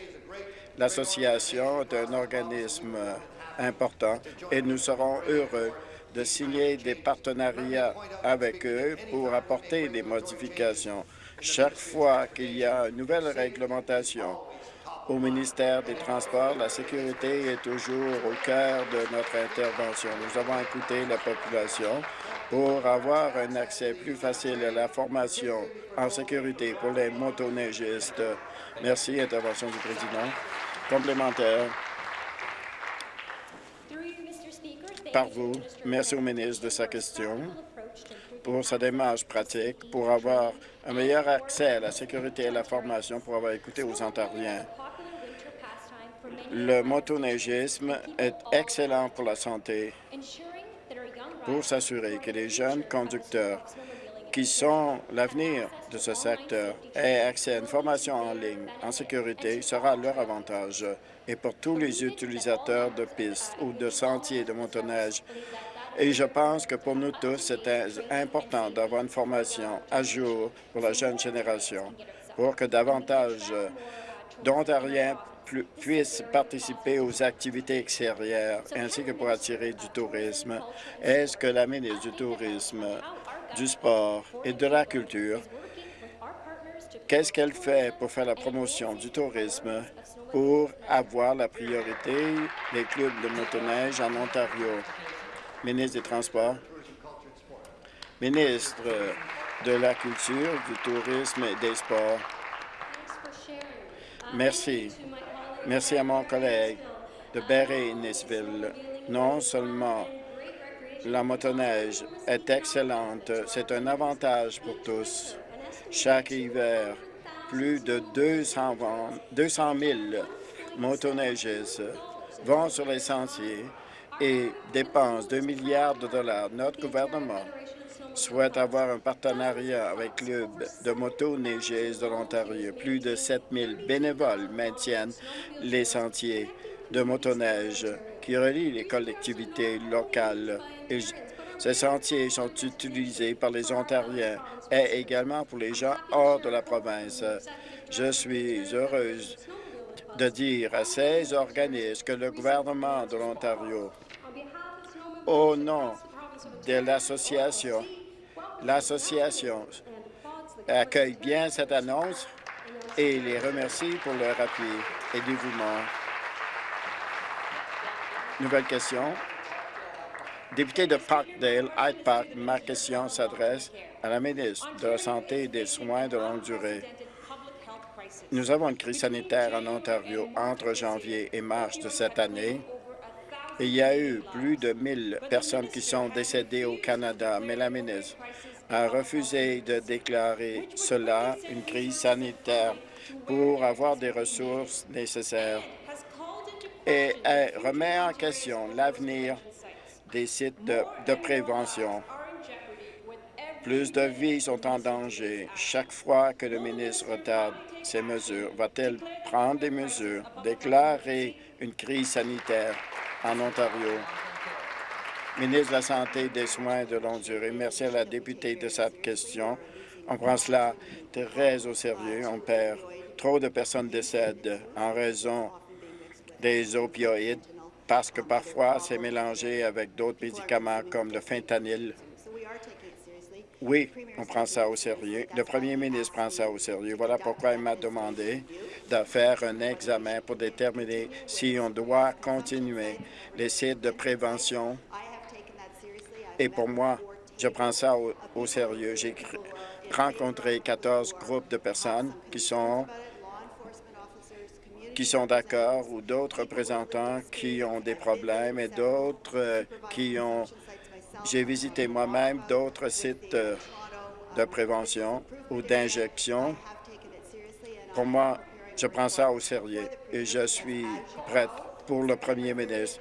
L'association est un organisme important et nous serons heureux de signer des partenariats avec eux pour apporter des modifications. Chaque fois qu'il y a une nouvelle réglementation, au ministère des Transports, la sécurité est toujours au cœur de notre intervention. Nous avons écouté la population pour avoir un accès plus facile à la formation en sécurité pour les motoneigistes. Merci. Intervention du président. Complémentaire. Par vous, merci au ministre de sa question pour sa démarche pratique, pour avoir un meilleur accès à la sécurité et à la formation, pour avoir écouté aux Ontariens. Le motoneigisme est excellent pour la santé pour s'assurer que les jeunes conducteurs qui sont l'avenir de ce secteur aient accès à une formation en ligne en sécurité sera leur avantage. Et pour tous les utilisateurs de pistes ou de sentiers de motoneige, et je pense que pour nous tous, c'est important d'avoir une formation à jour pour la jeune génération pour que davantage d'Ontariens puissent participer aux activités extérieures ainsi que pour attirer du tourisme. Est-ce que la ministre du Tourisme, du Sport et de la Culture, qu'est-ce qu'elle fait pour faire la promotion du tourisme pour avoir la priorité des clubs de motoneige en Ontario? Ministre des Transports. Ministre de la Culture, du Tourisme et des Sports. Merci. Merci à mon collègue de Berry-Nisville. Non seulement la motoneige est excellente, c'est un avantage pour tous. Chaque hiver, plus de 200, 200 000 motoneigistes vont sur les sentiers et dépensent 2 milliards de dollars. Notre gouvernement souhaite avoir un partenariat avec Club de motoneigistes de l'Ontario. Plus de 7 000 bénévoles maintiennent les sentiers de motoneige qui relient les collectivités locales. Ces sentiers sont utilisés par les Ontariens et également pour les gens hors de la province. Je suis heureuse de dire à ces organismes que le gouvernement de l'Ontario, au nom de l'association, l'association accueille bien cette annonce et les remercie pour leur appui et dévouement. Nouvelle question. Député de Parkdale, Hyde Park, ma question s'adresse à la ministre de la Santé et des Soins de longue durée. Nous avons une crise sanitaire en Ontario entre janvier et mars de cette année. Il y a eu plus de 1000 personnes qui sont décédées au Canada, mais la ministre a refusé de déclarer cela une crise sanitaire pour avoir des ressources nécessaires et elle remet en question l'avenir des sites de, prévention. Plus de vies sont en danger. Chaque fois que le ministre retarde ces mesures, va-t-elle prendre des mesures, déclarer une crise sanitaire? En Ontario? Ministre de la Santé et des Soins de longue durée, merci à la députée de cette question. On prend cela très au sérieux. On perd trop de personnes décèdent en raison des opioïdes parce que parfois c'est mélangé avec d'autres médicaments comme le fentanyl. Oui, on prend ça au sérieux. Le premier ministre prend ça au sérieux. Voilà pourquoi il m'a demandé de faire un examen pour déterminer si on doit continuer les sites de prévention. Et pour moi, je prends ça au, au sérieux. J'ai rencontré 14 groupes de personnes qui sont qui sont d'accord ou d'autres représentants qui ont des problèmes et d'autres euh, qui ont... J'ai visité moi-même d'autres sites euh, de prévention ou d'injection. Pour moi, je prends ça au sérieux et je suis prête pour le premier ministre.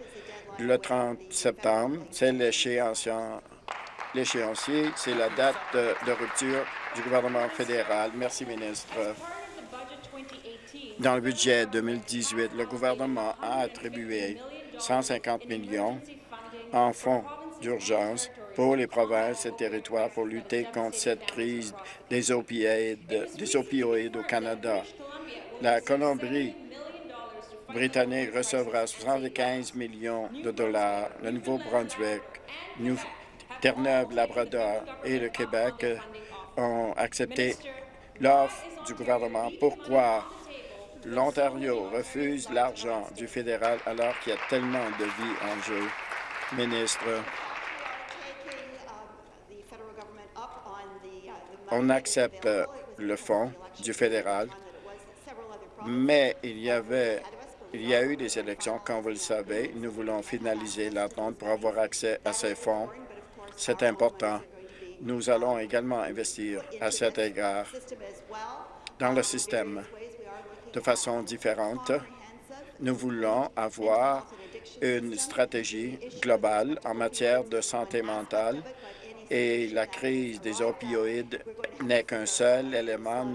Le 30 septembre, c'est l'échéancier, c'est la date de rupture du gouvernement fédéral. Merci, ministre. Dans le budget 2018, le gouvernement a attribué 150 millions en fonds d'urgence pour les provinces et territoires pour lutter contre cette crise des opioïdes, des opioïdes au Canada. La Colombie-Britannique recevra 75 millions de dollars. Le Nouveau-Brunswick, Terre-Neuve, Labrador et le Québec ont accepté l'offre du gouvernement. Pourquoi? L'Ontario refuse l'argent du fédéral alors qu'il y a tellement de vies en jeu. Ministre, on accepte le fonds du fédéral, mais il y avait il y a eu des élections, comme vous le savez. Nous voulons finaliser l'attente pour avoir accès à ces fonds. C'est important. Nous allons également investir à cet égard dans le système de façon différente. Nous voulons avoir une stratégie globale en matière de santé mentale et la crise des opioïdes n'est qu'un seul élément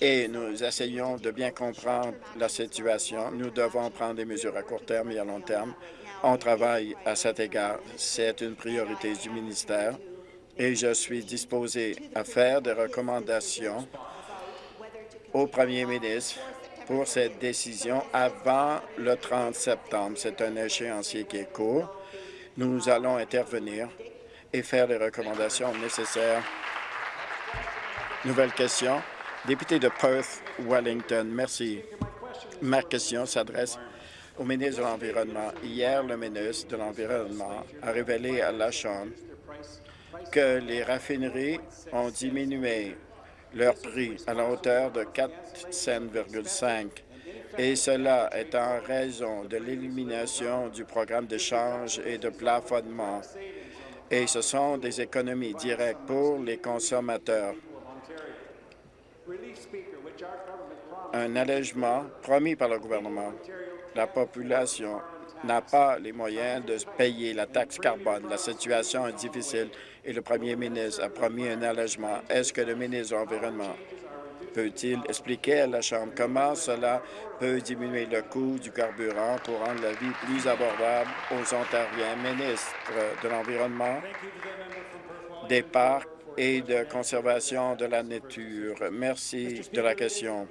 et nous essayons de bien comprendre la situation. Nous devons prendre des mesures à court terme et à long terme. On travaille à cet égard. C'est une priorité du ministère et je suis disposé à faire des recommandations au premier ministre pour cette décision avant le 30 septembre. C'est un échéancier qui est court. Nous allons intervenir et faire les recommandations nécessaires. Nouvelle question. Député de Perth, Wellington, merci. Ma question s'adresse au ministre de l'Environnement. Hier, le ministre de l'Environnement a révélé à la Chambre que les raffineries ont diminué leur prix à la hauteur de 4 cents,5 et cela est en raison de l'élimination du programme d'échange et de plafonnement. Et ce sont des économies directes pour les consommateurs. un allègement promis par le gouvernement. La population n'a pas les moyens de payer la taxe carbone. La situation est difficile et le premier ministre a promis un allègement. Est-ce que le ministre de l'Environnement peut-il expliquer à la Chambre comment cela peut diminuer le coût du carburant pour rendre la vie plus abordable aux Ontariens? Ministre de l'Environnement, des Parcs et de conservation de la nature. Merci de la question.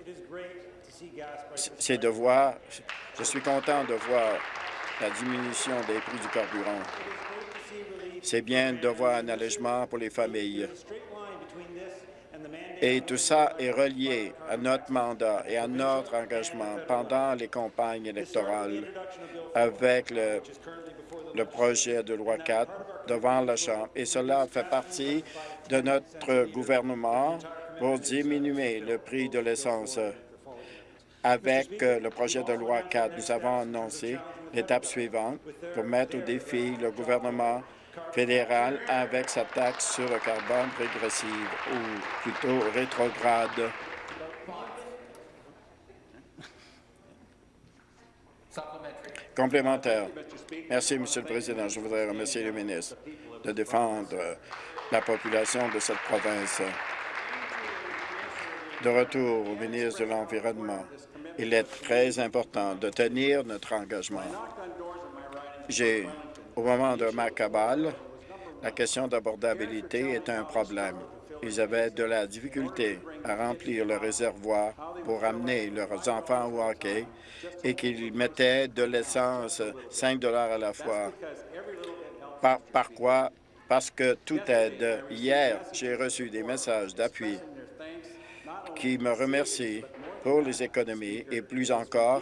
C'est de voir, je suis content de voir la diminution des prix du carburant. C'est bien de voir un allègement pour les familles. Et tout ça est relié à notre mandat et à notre engagement pendant les campagnes électorales avec le, projet de loi 4 devant la Chambre. Et cela fait partie de notre gouvernement pour diminuer le prix de l'essence. Avec le projet de loi 4, nous avons annoncé l'étape suivante pour mettre au défi le gouvernement fédéral avec sa taxe sur le carbone régressive ou plutôt rétrograde. Complémentaire. Merci, Monsieur le Président. Je voudrais remercier le ministre de défendre la population de cette province. De retour au ministre de l'Environnement, il est très important de tenir notre engagement. J'ai au moment de ma cabale, la question d'abordabilité est un problème. Ils avaient de la difficulté à remplir le réservoir pour amener leurs enfants au hockey et qu'ils mettaient de l'essence 5 à la fois. Par, par quoi? Parce que tout aide. Hier, j'ai reçu des messages d'appui qui me remercient pour les économies et plus encore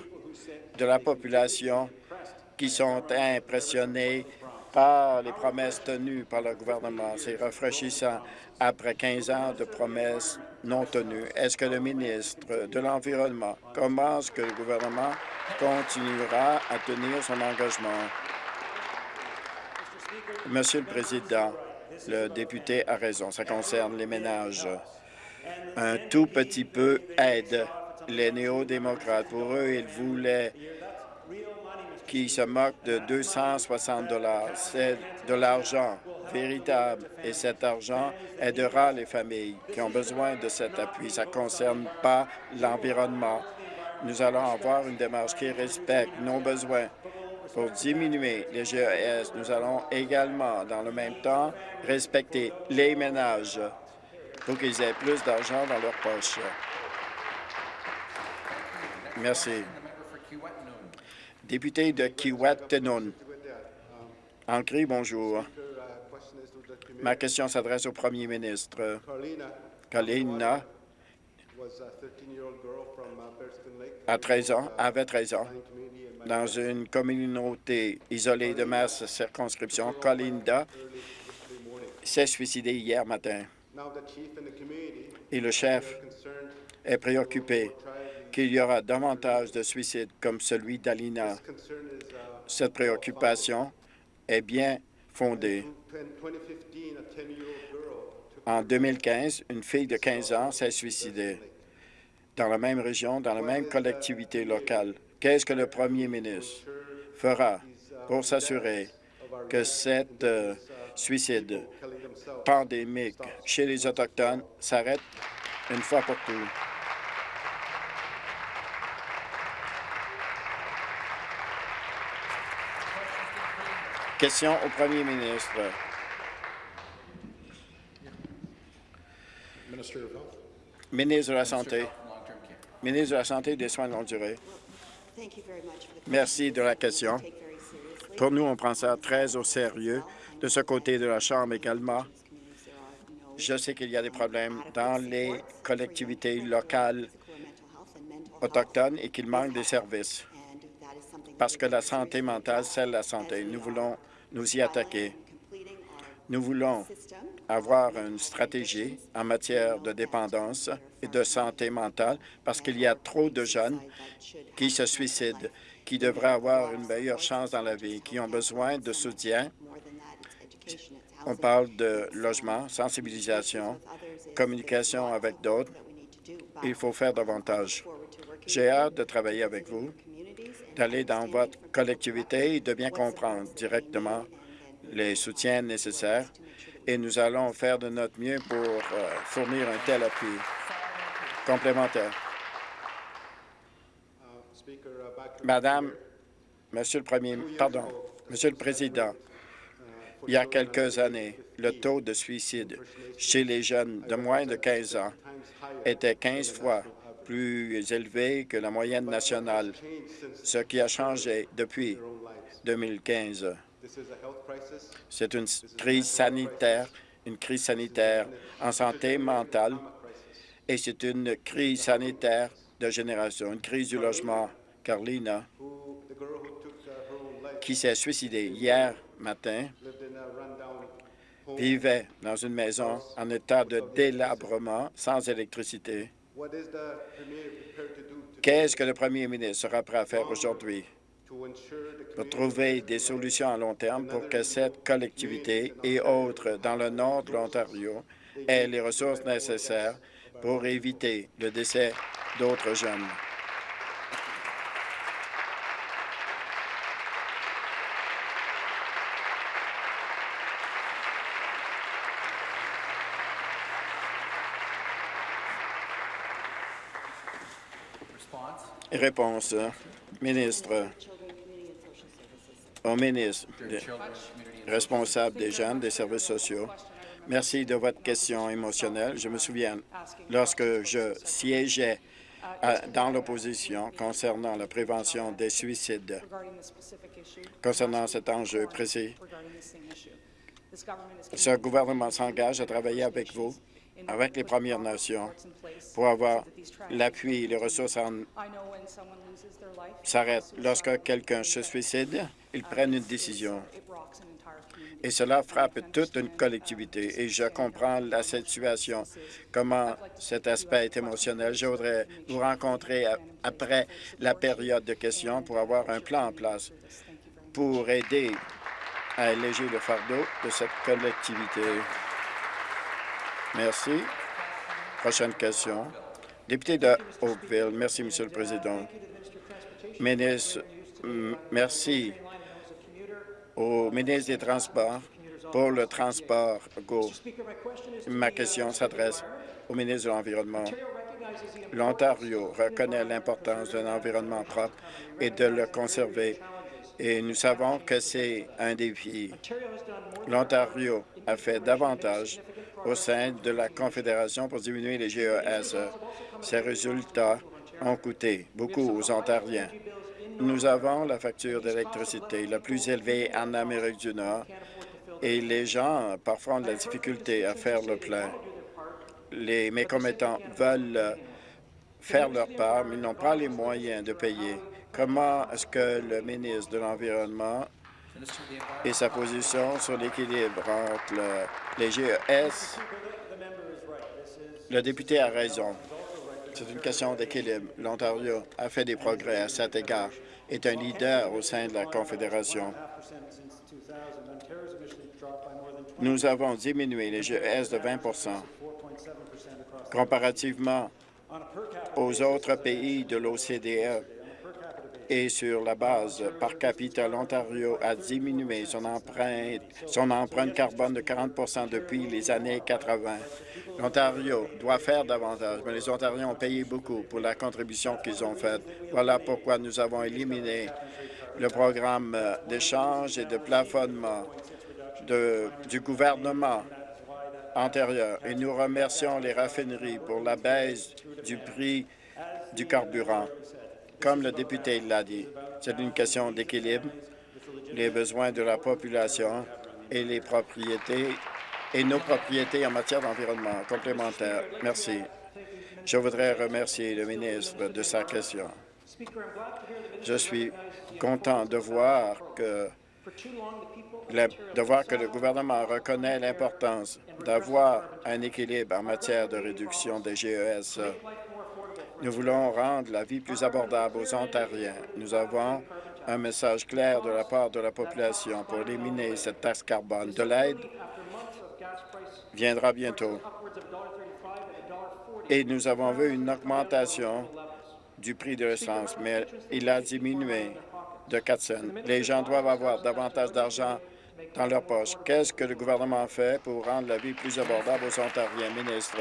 de la population qui sont impressionnés par les promesses tenues par le gouvernement. C'est rafraîchissant après 15 ans de promesses non tenues. Est-ce que le ministre de l'Environnement, comment est-ce que le gouvernement continuera à tenir son engagement? Monsieur le Président, le député a raison. Ça concerne les ménages. Un tout petit peu aide les néo-démocrates. Pour eux, ils voulaient qui se moquent de 260 dollars. C'est de l'argent véritable et cet argent aidera les familles qui ont besoin de cet appui. Ça ne concerne pas l'environnement. Nous allons avoir une démarche qui respecte nos besoins. Pour diminuer les GES, nous allons également, dans le même temps, respecter les ménages pour qu'ils aient plus d'argent dans leur poche. Merci député de Kiwet-Tenon. Ancré, bonjour. Ma question s'adresse au premier ministre. Kalina a 13 ans, avait 13 ans, dans une communauté isolée de ma circonscription. Colinda s'est suicidé hier matin. Et le chef est préoccupé qu'il y aura davantage de suicides comme celui d'Alina. Cette préoccupation est bien fondée. En 2015, une fille de 15 ans s'est suicidée dans la même région, dans la même collectivité locale. Qu'est-ce que le premier ministre fera pour s'assurer que cette euh, suicide pandémique chez les Autochtones s'arrête une fois pour toutes? Question au premier ministre. Ministre de la Santé. Ministre de la Santé et des Soins de longue durée. Merci de la question. Pour nous, on prend ça très au sérieux. De ce côté de la Chambre également, je sais qu'il y a des problèmes dans les collectivités locales autochtones et qu'il manque des services parce que la santé mentale, c'est la santé. Nous voulons nous y attaquer. Nous voulons avoir une stratégie en matière de dépendance et de santé mentale parce qu'il y a trop de jeunes qui se suicident, qui devraient avoir une meilleure chance dans la vie, qui ont besoin de soutien. On parle de logement, sensibilisation, communication avec d'autres, Il faut faire davantage. J'ai hâte de travailler avec vous, d'aller dans votre collectivité et de bien comprendre directement les soutiens nécessaires et nous allons faire de notre mieux pour euh, fournir un tel appui complémentaire. Madame, Monsieur le Premier, pardon, Monsieur le Président, il y a quelques années, le taux de suicide chez les jeunes de moins de 15 ans était 15 fois plus élevé que la moyenne nationale, ce qui a changé depuis 2015. C'est une crise sanitaire, une crise sanitaire en santé mentale et c'est une crise sanitaire de génération, une crise du logement. Carlina, qui s'est suicidée hier matin, vivait dans une maison en état de délabrement, sans électricité. Qu'est-ce que le premier ministre sera prêt à faire aujourd'hui? pour trouver des solutions à long terme pour que cette collectivité et autres dans le nord de l'Ontario aient les ressources nécessaires pour éviter le décès d'autres jeunes? Réponse, ministre, au ministre responsable des jeunes des services sociaux. Merci de votre question émotionnelle. Je me souviens, lorsque je siégeais dans l'opposition concernant la prévention des suicides, concernant cet enjeu précis, ce gouvernement s'engage à travailler avec vous avec les Premières Nations pour avoir l'appui et les ressources s'arrêtent. Lorsque quelqu'un se suicide, ils prennent une décision. Et cela frappe toute une collectivité. Et je comprends la situation, comment cet aspect est émotionnel. Je voudrais vous rencontrer après la période de questions pour avoir un plan en place pour aider à alléger le fardeau de cette collectivité. Merci. Prochaine question. Député de Oakville. Merci, Monsieur le Président. Merci au ministre des Transports pour le transport Go. Ma question s'adresse au ministre de l'Environnement. L'Ontario reconnaît l'importance d'un environnement propre et de le conserver, et nous savons que c'est un défi. L'Ontario a fait davantage au sein de la Confédération pour diminuer les GES. Ces résultats ont coûté beaucoup aux Ontariens. Nous avons la facture d'électricité la plus élevée en Amérique du Nord et les gens parfois ont de la difficulté à faire le plein. Les mécommettants veulent faire leur part, mais ils n'ont pas les moyens de payer. Comment est-ce que le ministre de l'Environnement et sa position sur l'équilibre entre les GES. Le député a raison. C'est une question d'équilibre. L'Ontario a fait des progrès à cet égard, est un leader au sein de la Confédération. Nous avons diminué les GES de 20% comparativement aux autres pays de l'OCDE et sur la base par capita, l'Ontario a diminué son empreinte, carbone de 40% depuis les années 80. L'Ontario doit faire davantage, mais les Ontariens ont payé beaucoup pour la contribution qu'ils ont faite. Voilà pourquoi nous avons éliminé le programme d'échange et de plafonnement du gouvernement antérieur. Et nous remercions les raffineries pour la baisse du prix du carburant. Comme le député l'a dit, c'est une question d'équilibre, les besoins de la population et les propriétés et nos propriétés en matière d'environnement complémentaire. Merci. Je voudrais remercier le ministre de sa question. Je suis content de voir que de voir que le gouvernement reconnaît l'importance d'avoir un équilibre en matière de réduction des GES nous voulons rendre la vie plus abordable aux Ontariens. Nous avons un message clair de la part de la population pour éliminer cette taxe carbone. De l'aide viendra bientôt. Et nous avons vu une augmentation du prix de l'essence, mais il a diminué de 4 cents. Les gens doivent avoir davantage d'argent dans leur poche. Qu'est-ce que le gouvernement fait pour rendre la vie plus abordable aux Ontariens? Ministre,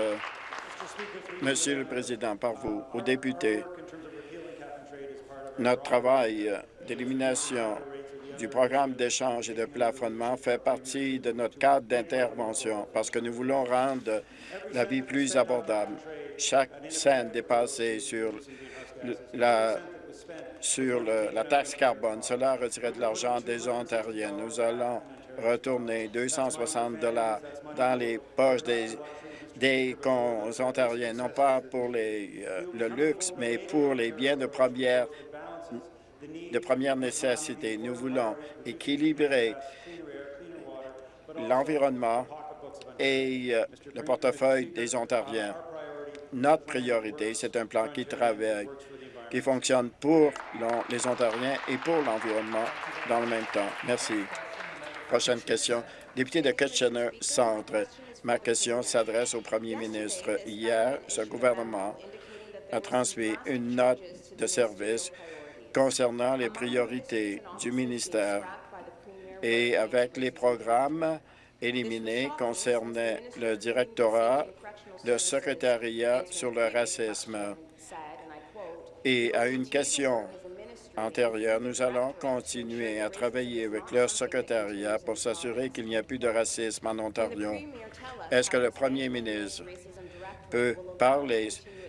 Monsieur le Président, par vous, aux députés, notre travail d'élimination du programme d'échange et de plafonnement fait partie de notre cadre d'intervention parce que nous voulons rendre la vie plus abordable. Chaque scène dépassée sur la sur la taxe carbone. Cela retirait de l'argent des Ontariens. Nous allons retourner 260 dollars dans les poches des, des Ontariens, non pas pour les, euh, le luxe, mais pour les biens de première, de première nécessité. Nous voulons équilibrer l'environnement et euh, le portefeuille des Ontariens. Notre priorité, c'est un plan qui travaille qui fonctionne pour les Ontariens et pour l'environnement dans le même temps. Merci. Prochaine question. Député de Kitchener Centre. Ma question s'adresse au premier ministre. Hier, ce gouvernement a transmis une note de service concernant les priorités du ministère et avec les programmes éliminés concernant le directorat, le secrétariat sur le racisme. Et à une question antérieure, nous allons continuer à travailler avec leur secrétariat pour s'assurer qu'il n'y a plus de racisme en Ontario. Est-ce que le premier ministre peut parler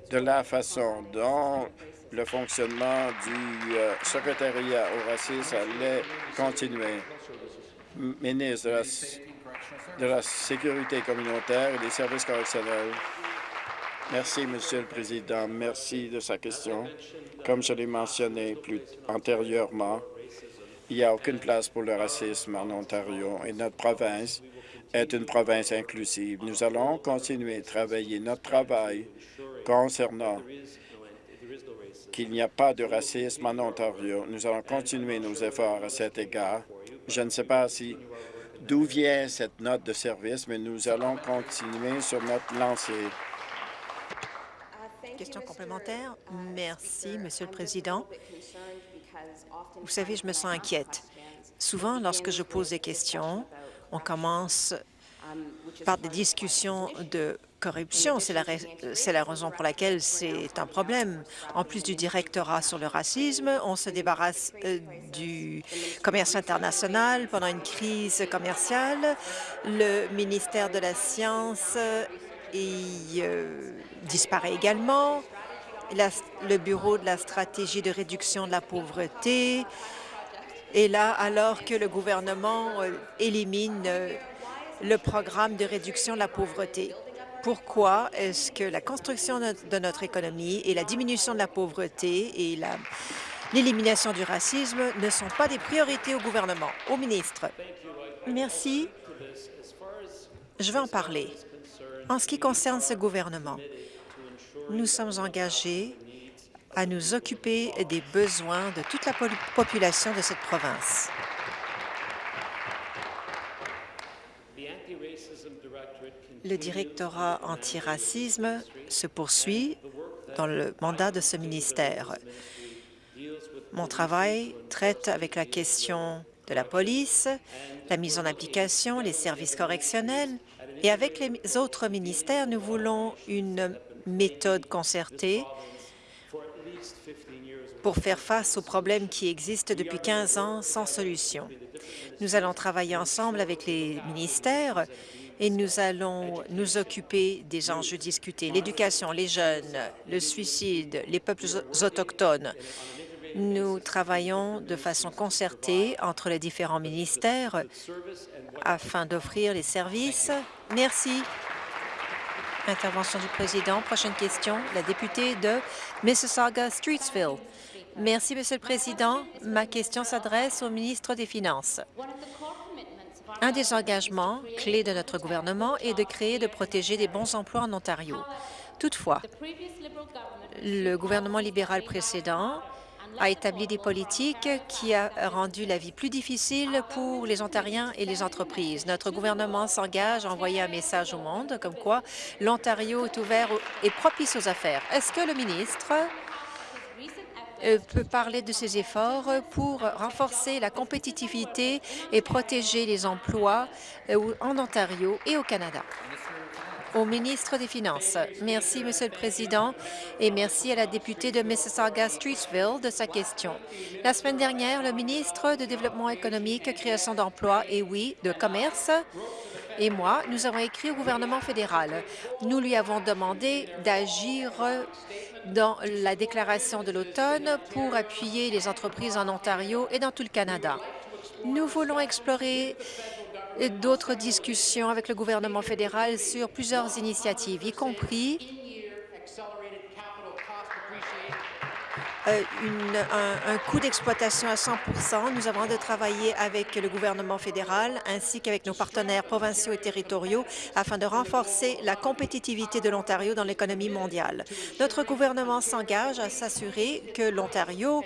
de la façon dont le fonctionnement du euh, secrétariat au racisme allait continuer? Ministre de la, de la Sécurité communautaire et des services correctionnels. Merci, Monsieur le Président. Merci de sa question. Comme je l'ai mentionné plus antérieurement, il n'y a aucune place pour le racisme en Ontario et notre province est une province inclusive. Nous allons continuer à travailler notre travail concernant qu'il n'y a pas de racisme en Ontario. Nous allons continuer nos efforts à cet égard. Je ne sais pas si d'où vient cette note de service, mais nous allons continuer sur notre lancée. Question complémentaire. Merci, Monsieur le Président. Vous savez, je me sens inquiète. Souvent, lorsque je pose des questions, on commence par des discussions de corruption. C'est la, raison pour laquelle c'est un problème. En plus du directorat sur le racisme, on se débarrasse euh, du commerce international pendant une crise commerciale. Le ministère de la Science il euh, disparaît également. le Bureau de la stratégie de réduction de la pauvreté est là alors que le gouvernement euh, élimine euh, le programme de réduction de la pauvreté. Pourquoi est-ce que la construction de notre économie et la diminution de la pauvreté et l'élimination du racisme ne sont pas des priorités au gouvernement? Au ministre. Merci. Je vais en parler. En ce qui concerne ce gouvernement, nous sommes engagés à nous occuper des besoins de toute la population de cette province. Le directorat antiracisme se poursuit dans le mandat de ce ministère. Mon travail traite avec la question de la police, la mise en application, les services correctionnels et avec les autres ministères, nous voulons une méthode concertée pour faire face aux problèmes qui existent depuis 15 ans sans solution. Nous allons travailler ensemble avec les ministères et nous allons nous occuper des enjeux discutés, l'éducation, les jeunes, le suicide, les peuples autochtones. Nous travaillons de façon concertée entre les différents ministères afin d'offrir les services. Merci. Intervention du président. Prochaine question, la députée de Mississauga-Streetsville. Merci, Monsieur le Président. Ma question s'adresse au ministre des Finances. Un des engagements clés de notre gouvernement est de créer et de protéger des bons emplois en Ontario. Toutefois, le gouvernement libéral précédent a établi des politiques qui a rendu la vie plus difficile pour les Ontariens et les entreprises. Notre gouvernement s'engage à envoyer un message au monde comme quoi l'Ontario est ouvert et propice aux affaires. Est-ce que le ministre euh, peut parler de ses efforts pour renforcer la compétitivité et protéger les emplois euh, en Ontario et au Canada? Au ministre des Finances. Merci, Monsieur le Président, et merci à la députée de Mississauga-Streetsville de sa question. La semaine dernière, le ministre de Développement économique, création d'emplois et, oui, de commerce et moi, nous avons écrit au gouvernement fédéral. Nous lui avons demandé d'agir dans la déclaration de l'automne pour appuyer les entreprises en Ontario et dans tout le Canada. Nous voulons explorer d'autres discussions avec le gouvernement fédéral sur plusieurs initiatives, y compris euh, un, coût d'exploitation à 100% Nous avons de travailler avec le gouvernement fédéral ainsi qu'avec nos partenaires provinciaux et territoriaux afin de renforcer la compétitivité de l'Ontario dans l'économie mondiale. Notre gouvernement s'engage à s'assurer que l'Ontario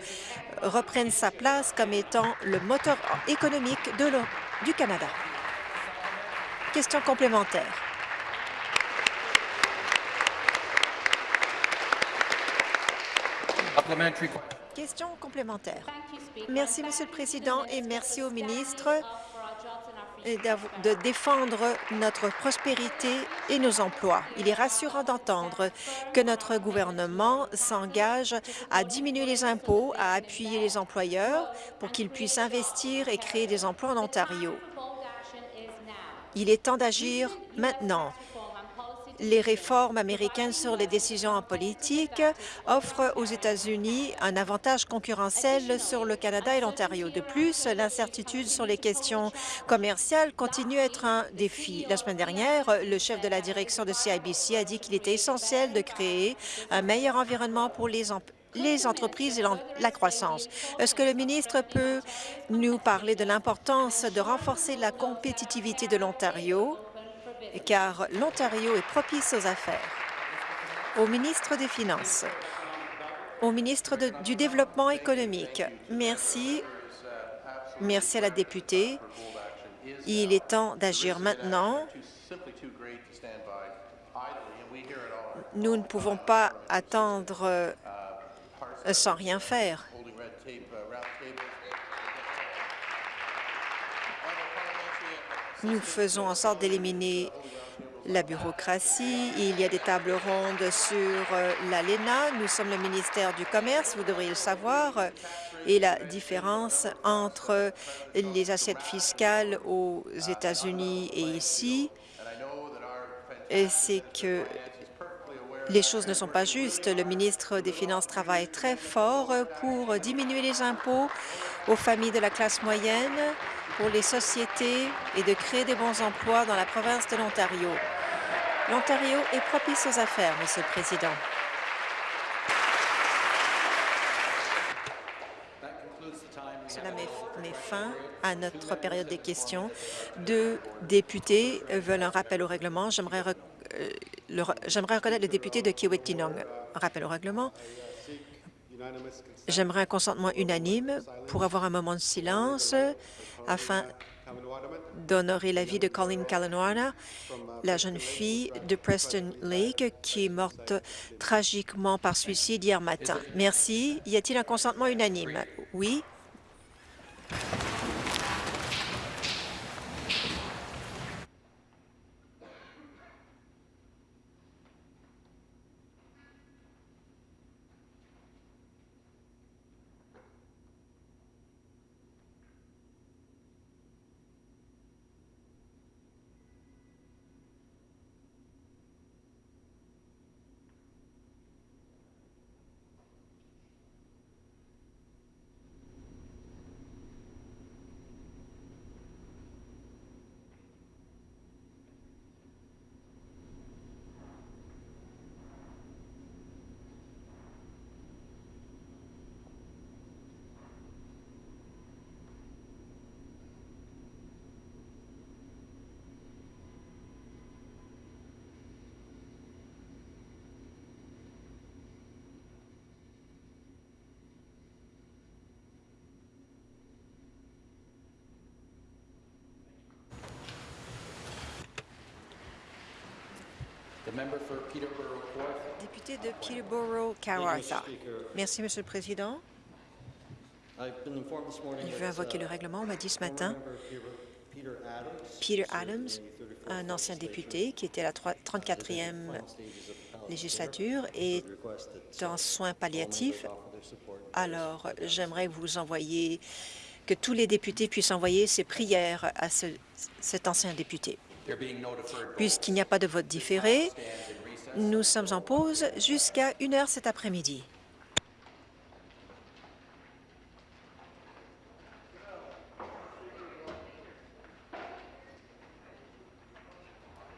reprenne sa place comme étant le moteur économique du Canada. Question complémentaire. Question complémentaire. Merci, Monsieur le Président, et merci au ministre de défendre notre prospérité et nos emplois. Il est rassurant d'entendre que notre gouvernement s'engage à diminuer les impôts, à appuyer les employeurs pour qu'ils puissent investir et créer des emplois en Ontario. Il est temps d'agir maintenant. Les réformes américaines sur les décisions en politique offrent aux États-Unis un avantage concurrentiel sur le Canada et l'Ontario. De plus, l'incertitude sur les questions commerciales continue à être un défi. La semaine dernière, le chef de la direction de CIBC a dit qu'il était essentiel de créer un meilleur environnement pour les les entreprises et la croissance. Est-ce que le ministre peut nous parler de l'importance de renforcer la compétitivité de l'Ontario, car l'Ontario est propice aux affaires? Au ministre des Finances, au ministre du Développement économique, merci. Merci à la députée. Il est temps d'agir maintenant. Nous ne pouvons pas attendre sans rien faire. Nous faisons en sorte d'éliminer la bureaucratie. Il y a des tables rondes sur euh, l'ALENA. Nous sommes le ministère du Commerce, vous devriez le savoir. Et la différence entre les assiettes fiscales aux États-Unis et ici, c'est que les choses ne sont pas justes. Le ministre des Finances travaille très fort pour diminuer les impôts aux familles de la classe moyenne, pour les sociétés et de créer des bons emplois dans la province de l'Ontario. L'Ontario est propice aux affaires, Monsieur le Président. Cela met, fin à notre période des questions. Deux députés veulent un rappel au règlement. J'aimerais J'aimerais reconnaître le député de Kiwetinong. Rappel au règlement. J'aimerais un consentement unanime pour avoir un moment de silence afin d'honorer la vie de Colleen Kalanwana, la jeune fille de Preston Lake qui est morte tragiquement par suicide hier matin. Merci. Y a-t-il un consentement unanime? Oui. De Peterborough-Kawartha. Merci, Monsieur le Président. Il veut invoquer le règlement. On m'a dit ce matin, Peter Adams, un ancien député qui était à la 34e législature, est en soins palliatifs. Alors, j'aimerais vous envoyer, que tous les députés puissent envoyer ces prières à ce- cet ancien député. Puisqu'il n'y a pas de vote différé, nous sommes en pause jusqu'à une heure cet après-midi.